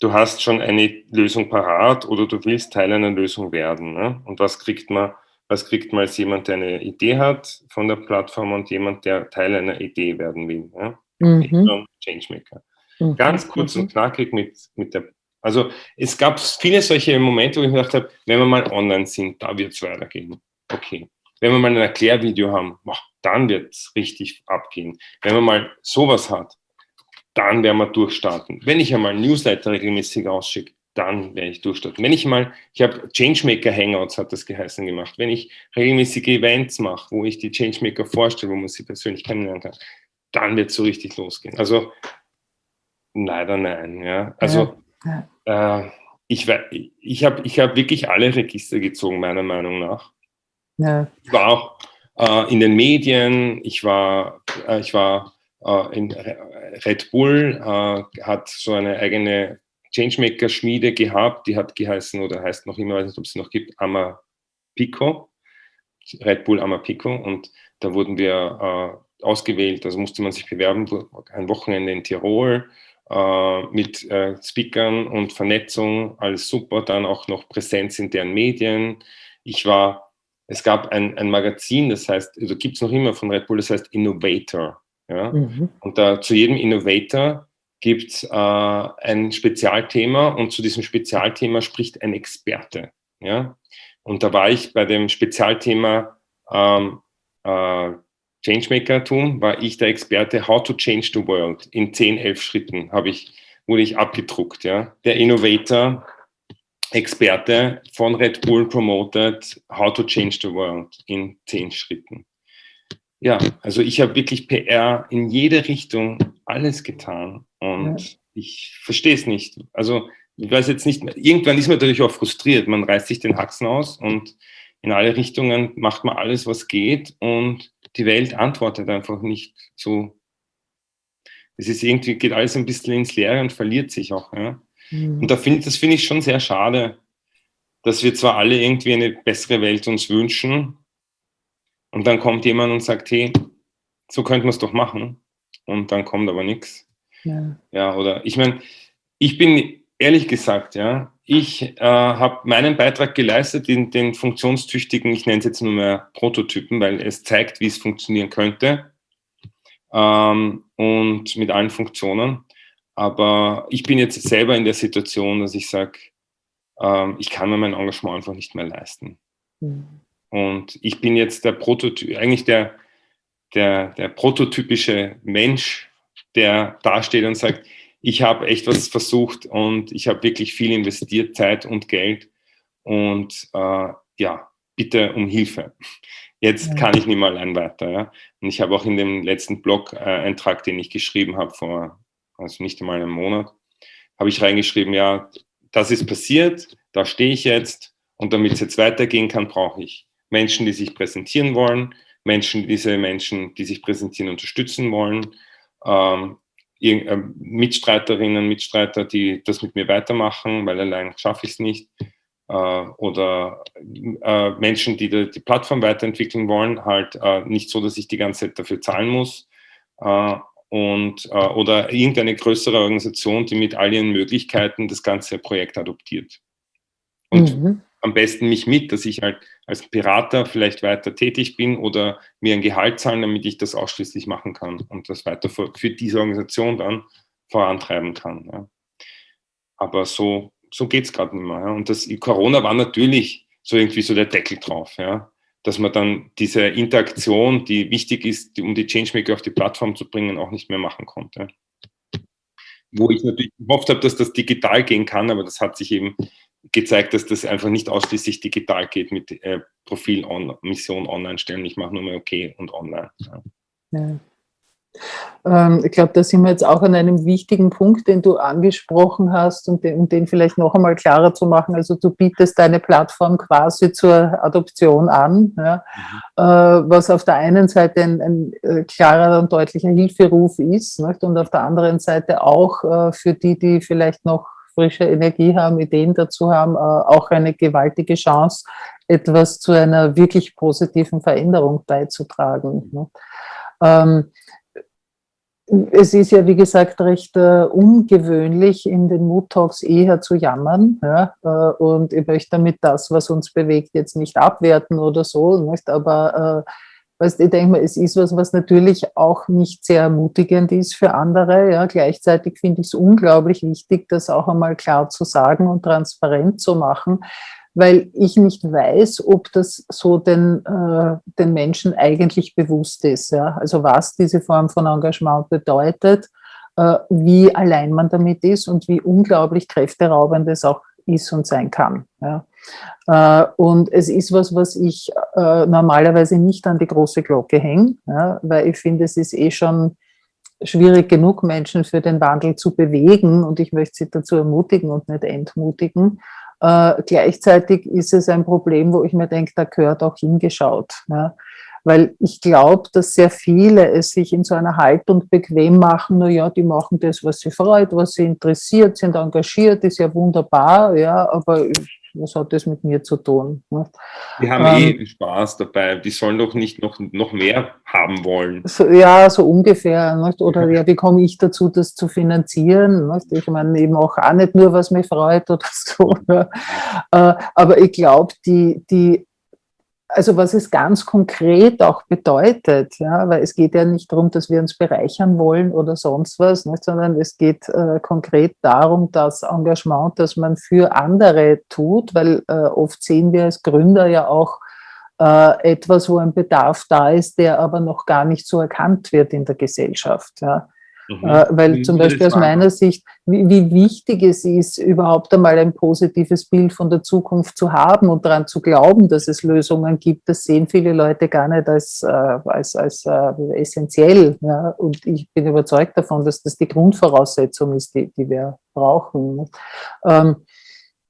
du hast schon eine Lösung parat oder du willst Teil einer Lösung werden. Ne? Und was kriegt man? Was kriegt man als jemand, der eine Idee hat von der Plattform und jemand, der Teil einer Idee werden will? Ne? Mhm. Changemaker. Mhm. Ganz kurz mhm. und knackig mit, mit der also es gab viele solche Momente, wo ich mir gedacht habe, wenn wir mal online sind, da wird es weitergehen. Okay. Wenn wir mal ein Erklärvideo haben, boah, dann wird es richtig abgehen. Wenn man mal sowas hat, dann werden wir durchstarten. Wenn ich einmal Newsletter regelmäßig ausschicke, dann werde ich durchstarten. Wenn ich mal, ich habe Changemaker Hangouts, hat das geheißen gemacht. Wenn ich regelmäßige Events mache, wo ich die Changemaker vorstelle, wo man sie persönlich kennenlernen kann, dann wird es so richtig losgehen. Also leider nein. Ja. Also ja. Äh, ich, ich habe ich hab wirklich alle Register gezogen, meiner Meinung nach. Ja. Ich war auch in den Medien, ich war, äh, ich war äh, in Red Bull, äh, hat so eine eigene Changemaker-Schmiede gehabt, die hat geheißen oder heißt noch immer, weiß nicht, ob es sie noch gibt, Amapico, Red Bull Amapico. Und da wurden wir äh, ausgewählt, also musste man sich bewerben, ein Wochenende in Tirol, äh, mit äh, Speakern und Vernetzung, alles super, dann auch noch Präsenz in deren Medien. Ich war, es gab ein, ein Magazin, das heißt, also gibt es noch immer von Red Bull, das heißt Innovator. Ja? Mhm. Und da zu jedem Innovator gibt es äh, ein Spezialthema und zu diesem Spezialthema spricht ein Experte. Ja? Und da war ich bei dem Spezialthema ähm, äh, Changemaker-Tum war ich der Experte How to Change the World. In 10, 11 Schritten habe ich, wurde ich abgedruckt. Ja. Der Innovator, Experte von Red Bull promoted How to Change the World in 10 Schritten. Ja, also ich habe wirklich PR in jede Richtung alles getan und ja. ich verstehe es nicht. Also ich weiß jetzt nicht, irgendwann ist man natürlich auch frustriert. Man reißt sich den Haxen aus und in alle Richtungen macht man alles, was geht und die Welt antwortet einfach nicht so. Es ist irgendwie, geht alles ein bisschen ins Leere und verliert sich auch. Ja? Mhm. Und da find, das finde ich schon sehr schade, dass wir zwar alle irgendwie eine bessere Welt uns wünschen und dann kommt jemand und sagt, hey, so könnte man es doch machen und dann kommt aber nichts. Ja. ja, oder ich meine, ich bin ehrlich gesagt, ja, ich äh, habe meinen Beitrag geleistet in den funktionstüchtigen, ich nenne es jetzt nur mehr Prototypen, weil es zeigt, wie es funktionieren könnte ähm, und mit allen Funktionen. Aber ich bin jetzt selber in der Situation, dass ich sage, ähm, ich kann mir mein Engagement einfach nicht mehr leisten. Mhm. Und ich bin jetzt der Prototyp, eigentlich der, der, der prototypische Mensch, der dasteht und sagt, ich habe echt was versucht und ich habe wirklich viel investiert, Zeit und Geld. Und äh, ja, bitte um Hilfe. Jetzt ja. kann ich nicht mehr allein weiter. Ja? Und ich habe auch in dem letzten Blog-Eintrag, äh, den ich geschrieben habe, vor also nicht einmal einem Monat, habe ich reingeschrieben, ja, das ist passiert, da stehe ich jetzt und damit es jetzt weitergehen kann, brauche ich Menschen, die sich präsentieren wollen, Menschen, diese Menschen, die sich präsentieren, unterstützen wollen, ähm, äh, Mitstreiterinnen, Mitstreiter, die das mit mir weitermachen, weil allein schaffe ich es nicht. Äh, oder äh, Menschen, die die, Plattform weiterentwickeln wollen, halt nicht so, dass ich die ganze Zeit dafür zahlen muss. Und, oder irgendeine größere Organisation, die mit all ihren Möglichkeiten das ganze Projekt adoptiert. Und mhm am besten mich mit, dass ich halt als Berater vielleicht weiter tätig bin oder mir ein Gehalt zahlen, damit ich das ausschließlich machen kann und das weiter für, für diese Organisation dann vorantreiben kann. Ja. Aber so, so geht es gerade nicht mehr. Ja. Und das Corona war natürlich so irgendwie so der Deckel drauf, ja. Dass man dann diese Interaktion, die wichtig ist, um die Changemaker auf die Plattform zu bringen, auch nicht mehr machen konnte. Wo ich natürlich gehofft habe, dass das digital gehen kann, aber das hat sich eben gezeigt, dass das einfach nicht ausschließlich digital geht mit äh, Profil, on, Mission online stellen. Ich mache nur mal okay und online. Ja. Ja. Ähm, ich glaube, da sind wir jetzt auch an einem wichtigen Punkt, den du angesprochen hast und den, um den vielleicht noch einmal klarer zu machen. Also du bietest deine Plattform quasi zur Adoption an, ja, mhm. was auf der einen Seite ein, ein, äh, klarer und deutlicher Hilferuf ist nicht? und auf der anderen Seite auch äh, für die, die vielleicht noch frische Energie haben, Ideen dazu haben, auch eine gewaltige Chance, etwas zu einer wirklich positiven Veränderung beizutragen. Ne? Ähm, es ist ja, wie gesagt, recht äh, ungewöhnlich, in den Mood Talks eher zu jammern. Ja? Äh, und ich möchte damit das, was uns bewegt, jetzt nicht abwerten oder so. Nicht? Aber äh, Weißt, ich denke mal, es ist was, was natürlich auch nicht sehr ermutigend ist für andere. Ja. Gleichzeitig finde ich es unglaublich wichtig, das auch einmal klar zu sagen und transparent zu machen, weil ich nicht weiß, ob das so den, äh, den Menschen eigentlich bewusst ist. Ja. Also was diese Form von Engagement bedeutet, äh, wie allein man damit ist und wie unglaublich kräfteraubend es auch ist und sein kann. Ja. Äh, und es ist was, was ich äh, normalerweise nicht an die große Glocke hänge, weil ich finde, es ist eh schon schwierig genug, Menschen für den Wandel zu bewegen und ich möchte sie dazu ermutigen und nicht entmutigen. Äh, gleichzeitig ist es ein Problem, wo ich mir denke, da gehört auch hingeschaut. Ja. Weil ich glaube, dass sehr viele es sich in so einer Haltung bequem machen, naja, die machen das, was sie freut, was sie interessiert, sind engagiert, ist ja wunderbar, ja, aber was hat das mit mir zu tun? Ne? Die haben ähm, eh Spaß dabei, die sollen doch nicht noch, noch mehr haben wollen. So, ja, so ungefähr. Nicht? Oder ja, wie komme ich dazu, das zu finanzieren? Nicht? Ich meine, eben auch, auch nicht nur, was mich freut oder so. Ja. Äh, aber ich glaube, die, die also was es ganz konkret auch bedeutet, ja, weil es geht ja nicht darum, dass wir uns bereichern wollen oder sonst was, nicht, sondern es geht äh, konkret darum, das Engagement, das man für andere tut, weil äh, oft sehen wir als Gründer ja auch äh, etwas, wo ein Bedarf da ist, der aber noch gar nicht so erkannt wird in der Gesellschaft. Ja. Mhm. Äh, weil zum Beispiel aus meiner Sicht, wie, wie, wichtig es ist, überhaupt einmal ein positives Bild von der Zukunft zu haben und daran zu glauben, dass es Lösungen gibt, das sehen viele Leute gar nicht als, äh, als, als äh, essentiell. Ja? Und ich bin überzeugt davon, dass das die Grundvoraussetzung ist, die, die wir brauchen. Ähm,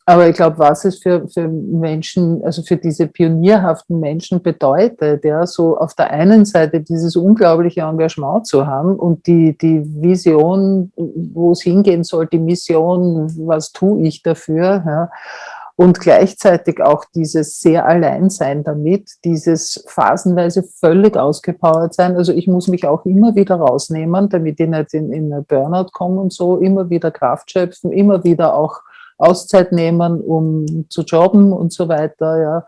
aber ich glaube, was es für, für Menschen, also für diese pionierhaften Menschen bedeutet, ja, so auf der einen Seite dieses unglaubliche Engagement zu haben und die, die Vision, wo es hingehen soll, die Mission, was tue ich dafür, ja, und gleichzeitig auch dieses sehr Alleinsein damit, dieses phasenweise völlig ausgepowert sein. Also ich muss mich auch immer wieder rausnehmen, damit ich nicht in, in Burnout komme und so, immer wieder Kraft schöpfen, immer wieder auch Auszeit nehmen, um zu jobben und so weiter.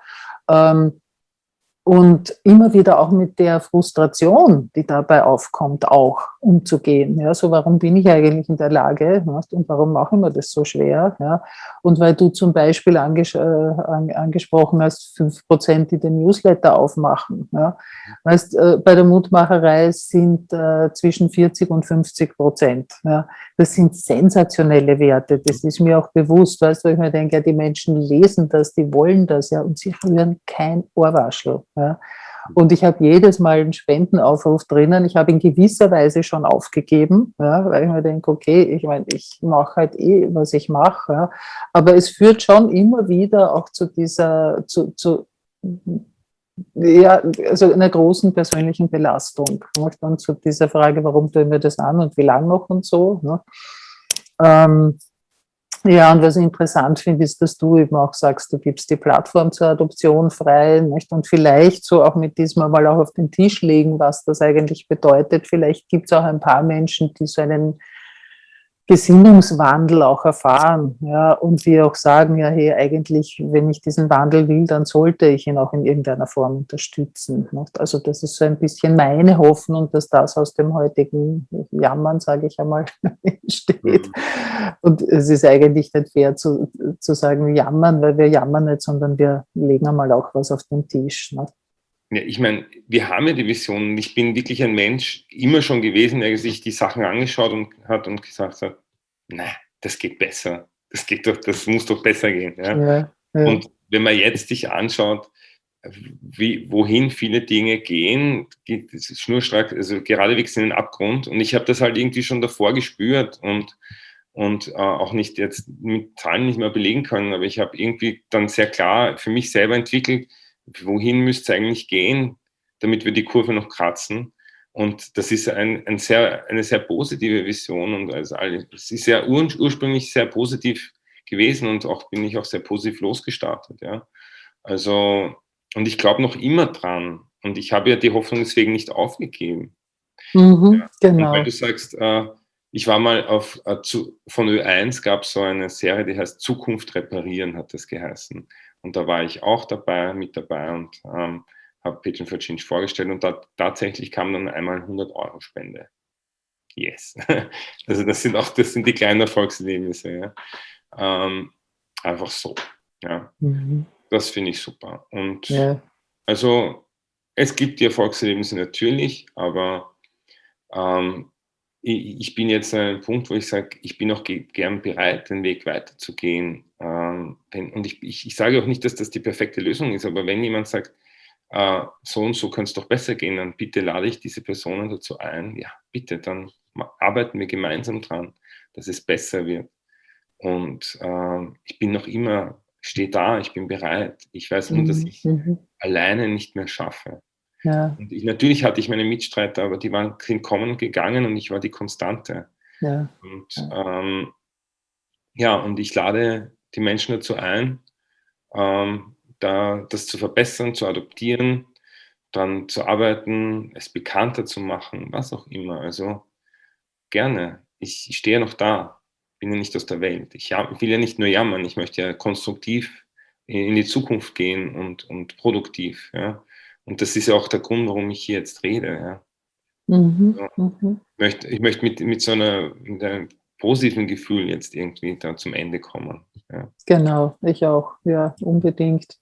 Ja. Ähm, und immer wieder auch mit der Frustration, die dabei aufkommt, auch umzugehen. Ja, so warum bin ich eigentlich in der Lage und warum machen wir das so schwer? Ja, und weil du zum Beispiel anges äh, angesprochen hast, fünf Prozent, die den Newsletter aufmachen. Ja, weißt, äh, bei der Mutmacherei sind äh, zwischen 40 und 50 Prozent. Ja, das sind sensationelle Werte. Das ist mir auch bewusst, weißt du, ich mir denke, ja, die Menschen lesen das, die wollen das, ja, und sie rühren kein Ohrwaschel. Ja. Und ich habe jedes Mal einen Spendenaufruf drinnen. Ich habe in gewisser Weise schon aufgegeben, ja, weil ich mir denke, okay, ich meine, ich mache halt eh, was ich mache. Ja. Aber es führt schon immer wieder auch zu dieser, zu, zu ja, also einer großen persönlichen Belastung. Ne? Dann zu dieser Frage, warum tun wir das an und wie lange noch und so. Ne? Ähm, ja, und was ich interessant finde, ist, dass du eben auch sagst, du gibst die Plattform zur Adoption frei nicht? und vielleicht so auch mit diesem mal auch auf den Tisch legen, was das eigentlich bedeutet. Vielleicht gibt es auch ein paar Menschen, die so einen Gesinnungswandel auch erfahren ja, und wir auch sagen, ja, hey, eigentlich, wenn ich diesen Wandel will, dann sollte ich ihn auch in irgendeiner Form unterstützen. Also das ist so ein bisschen meine Hoffnung, dass das aus dem heutigen Jammern, sage ich einmal, entsteht. Mhm. Und es ist eigentlich nicht fair zu, zu sagen, jammern, weil wir jammern nicht, sondern wir legen einmal auch was auf den Tisch. Nicht? Ja, ich meine, wir haben ja die Vision. Ich bin wirklich ein Mensch, immer schon gewesen, der sich die Sachen angeschaut und hat und gesagt hat, na, das geht besser. Das geht doch, das muss doch besser gehen. Ja? Ja, ja. Und wenn man jetzt sich anschaut, wie, wohin viele Dinge gehen, geht schnurstracks, also geradewegs in den Abgrund. Und ich habe das halt irgendwie schon davor gespürt und, und äh, auch nicht jetzt mit Zahlen nicht mehr belegen können, aber ich habe irgendwie dann sehr klar für mich selber entwickelt, wohin müsste es eigentlich gehen, damit wir die Kurve noch kratzen. Und das ist ein, ein sehr, eine sehr positive Vision und also es ist ja ur, ursprünglich sehr positiv gewesen und auch bin ich auch sehr positiv losgestartet. Ja. Also, und ich glaube noch immer dran und ich habe ja die Hoffnung deswegen nicht aufgegeben. Mhm, ja. Genau. Und weil du sagst, äh, ich war mal auf, äh, zu, von Ö1 gab es so eine Serie, die heißt Zukunft reparieren, hat das geheißen. Und da war ich auch dabei, mit dabei und ähm, habe Patreon for Change vorgestellt und da, tatsächlich kam dann einmal 100 Euro Spende. Yes. Also das sind auch, das sind die kleinen Erfolgserlebnisse. Ja. Ähm, einfach so. Ja. Mhm. Das finde ich super. Und ja. also es gibt die Erfolgserlebnisse natürlich, aber ähm, ich bin jetzt an einem Punkt, wo ich sage, ich bin auch gern bereit, den Weg weiterzugehen. Ähm, und ich, ich, ich, sage auch nicht, dass das die perfekte Lösung ist, aber wenn jemand sagt, äh, so und so könnte es doch besser gehen, dann bitte lade ich diese Personen dazu ein, ja, bitte, dann arbeiten wir gemeinsam dran, dass es besser wird. Und äh, ich bin noch immer, stehe da, ich bin bereit. Ich weiß nur, dass mhm, ich mhm. alleine nicht mehr schaffe. Ja. Und ich, natürlich hatte ich meine Mitstreiter, aber die waren, sind kommen und gegangen und ich war die Konstante. Ja. Und ja. Ähm, ja, und ich lade die Menschen dazu ein, ähm, da, das zu verbessern, zu adoptieren, dann zu arbeiten, es bekannter zu machen, was auch immer. Also gerne. Ich, ich stehe noch da, bin ja nicht aus der Welt. Ich, ich will ja nicht nur jammern, ich möchte ja konstruktiv in die Zukunft gehen und, und produktiv. Ja. Und das ist ja auch der Grund, warum ich hier jetzt rede. Ja. Mhm. Mhm. Ich möchte, ich möchte mit, mit so einer, mit einem positiven Gefühl jetzt irgendwie da zum Ende kommen. Ja. Genau, ich auch, ja, unbedingt.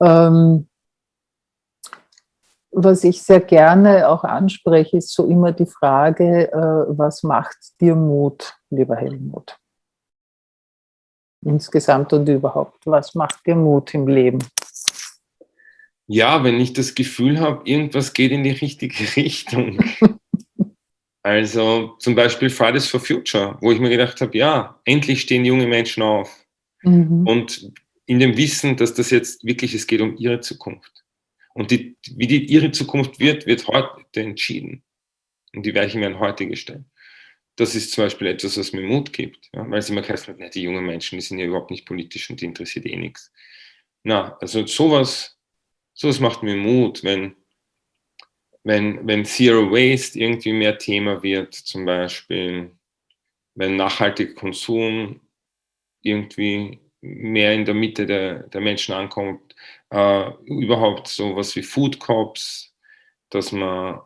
Ähm, was ich sehr gerne auch anspreche, ist so immer die Frage, äh, was macht dir Mut, lieber Helmut? Insgesamt und überhaupt, was macht dir Mut im Leben? Ja, wenn ich das Gefühl habe, irgendwas geht in die richtige Richtung. also zum Beispiel Fridays for Future, wo ich mir gedacht habe, ja, endlich stehen junge Menschen auf. Mhm. Und in dem Wissen, dass das jetzt wirklich, es geht um ihre Zukunft. Und die, wie die, ihre Zukunft wird, wird heute entschieden. Und die Weichen werden heute gestellt. Das ist zum Beispiel etwas, was mir Mut gibt, ja, weil es immer heißt, ja, die jungen Menschen, die sind ja überhaupt nicht politisch und die interessiert eh nichts. Na, also sowas, sowas macht mir Mut, wenn, wenn, wenn Zero Waste irgendwie mehr Thema wird, zum Beispiel, wenn nachhaltiger Konsum irgendwie mehr in der Mitte der, der Menschen ankommt, äh, überhaupt sowas wie Food Cops, dass man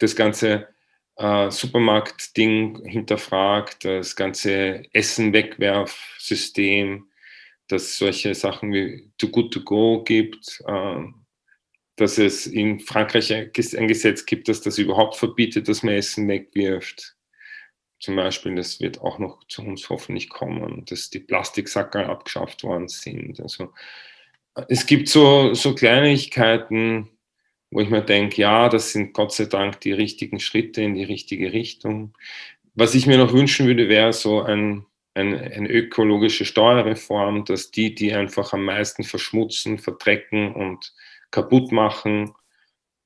das ganze äh, Supermarkt-Ding hinterfragt, das ganze Essen-Wegwerf-System, dass solche Sachen wie Too Good To Go gibt, äh, dass es in Frankreich ein Gesetz gibt, dass das überhaupt verbietet, dass man Essen wegwirft zum Beispiel, das wird auch noch zu uns hoffentlich kommen, dass die Plastiksackerl abgeschafft worden sind. Also es gibt so, so Kleinigkeiten, wo ich mir denke, ja, das sind Gott sei Dank die richtigen Schritte in die richtige Richtung. Was ich mir noch wünschen würde, wäre so ein, ein, eine ökologische Steuerreform, dass die, die einfach am meisten verschmutzen, verdrecken und kaputt machen,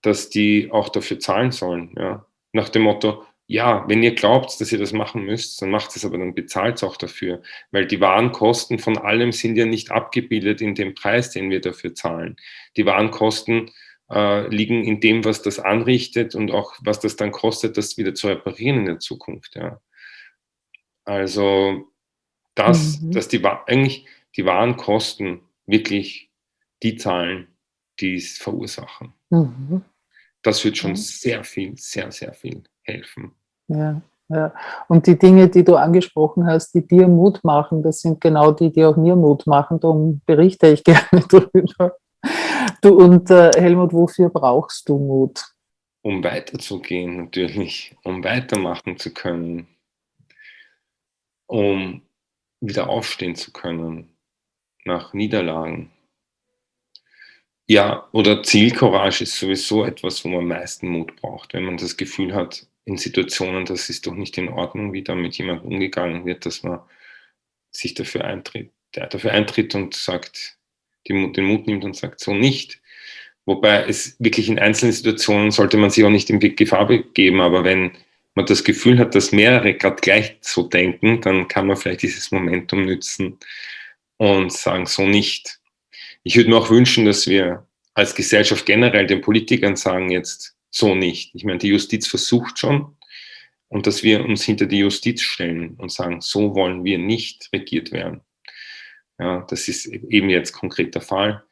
dass die auch dafür zahlen sollen. Ja? Nach dem Motto, ja, wenn ihr glaubt, dass ihr das machen müsst, dann macht es aber, dann bezahlt es auch dafür. Weil die Warenkosten von allem sind ja nicht abgebildet in dem Preis, den wir dafür zahlen. Die Warenkosten äh, liegen in dem, was das anrichtet und auch was das dann kostet, das wieder zu reparieren in der Zukunft. Ja. Also, das, mhm. dass die, eigentlich die Warenkosten wirklich die zahlen, die es verursachen. Mhm. Das wird schon sehr viel, sehr, sehr viel helfen. Ja, ja. Und die Dinge, die du angesprochen hast, die dir Mut machen, das sind genau die, die auch mir Mut machen. Darum berichte ich gerne darüber. Du und äh, Helmut, wofür brauchst du Mut? Um weiterzugehen, natürlich, um weitermachen zu können, um wieder aufstehen zu können nach Niederlagen. Ja, oder Zielcourage ist sowieso etwas, wo man am meisten Mut braucht, wenn man das Gefühl hat, in Situationen, das ist doch nicht in Ordnung, wie da mit jemandem umgegangen wird, dass man sich dafür eintritt, dafür eintritt und sagt, den Mut nimmt und sagt, so nicht. Wobei es wirklich in einzelnen Situationen sollte man sich auch nicht in Gefahr begeben, aber wenn man das Gefühl hat, dass mehrere gerade gleich so denken, dann kann man vielleicht dieses Momentum nützen und sagen, so nicht. Ich würde mir auch wünschen, dass wir als Gesellschaft generell den Politikern sagen jetzt, so nicht. Ich meine, die Justiz versucht schon und dass wir uns hinter die Justiz stellen und sagen, so wollen wir nicht regiert werden. Ja, das ist eben jetzt konkret der Fall.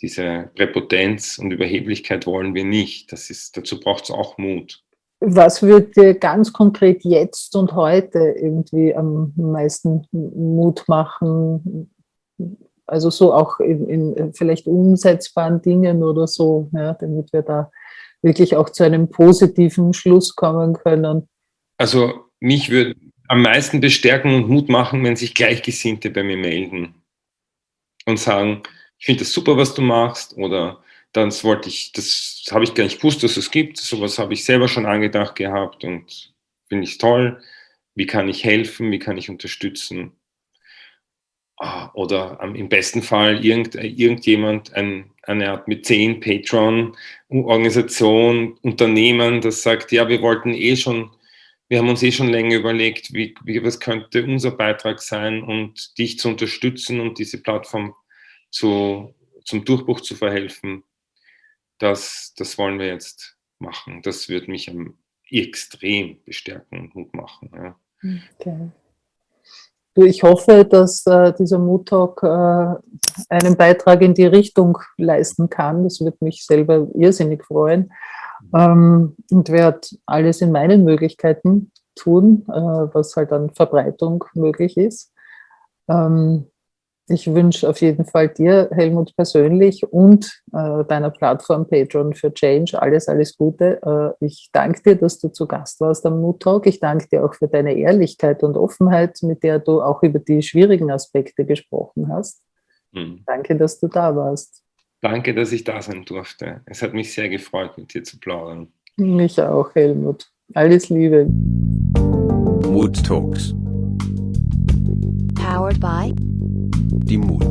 Diese Präpotenz und Überheblichkeit wollen wir nicht. Das ist, dazu braucht es auch Mut. Was würde dir ganz konkret jetzt und heute irgendwie am meisten Mut machen? Also so auch in, in vielleicht umsetzbaren Dingen oder so, ja, damit wir da wirklich auch zu einem positiven Schluss kommen können. Also mich würde am meisten bestärken und Mut machen, wenn sich Gleichgesinnte bei mir melden und sagen, ich finde das super, was du machst oder das wollte ich, das habe ich gar nicht gewusst, dass es gibt. Sowas habe ich selber schon angedacht gehabt und finde ich toll. Wie kann ich helfen? Wie kann ich unterstützen? Ah, oder im besten Fall irgend, irgendjemand, ein, eine Art mit zehn Patron, Organisation, Unternehmen, das sagt, ja, wir wollten eh schon, wir haben uns eh schon länger überlegt, wie, wie, was könnte unser Beitrag sein und dich zu unterstützen und diese Plattform zu, zum Durchbruch zu verhelfen das, das wollen wir jetzt machen. Das wird mich extrem bestärken und Mut machen. Ja. Okay. Ich hoffe, dass äh, dieser Mood Talk äh, einen Beitrag in die Richtung leisten kann. Das würde mich selber irrsinnig freuen. Ähm, und werde alles in meinen Möglichkeiten tun, äh, was halt an Verbreitung möglich ist. Ähm, ich wünsche auf jeden Fall dir, Helmut, persönlich und äh, deiner Plattform Patreon für Change alles, alles Gute. Äh, ich danke dir, dass du zu Gast warst am Mood Talk. Ich danke dir auch für deine Ehrlichkeit und Offenheit, mit der du auch über die schwierigen Aspekte gesprochen hast. Mhm. Danke, dass du da warst. Danke, dass ich da sein durfte. Es hat mich sehr gefreut, mit dir zu plaudern. Mich auch, Helmut. Alles Liebe. Mood Talks. Powered by die Mut.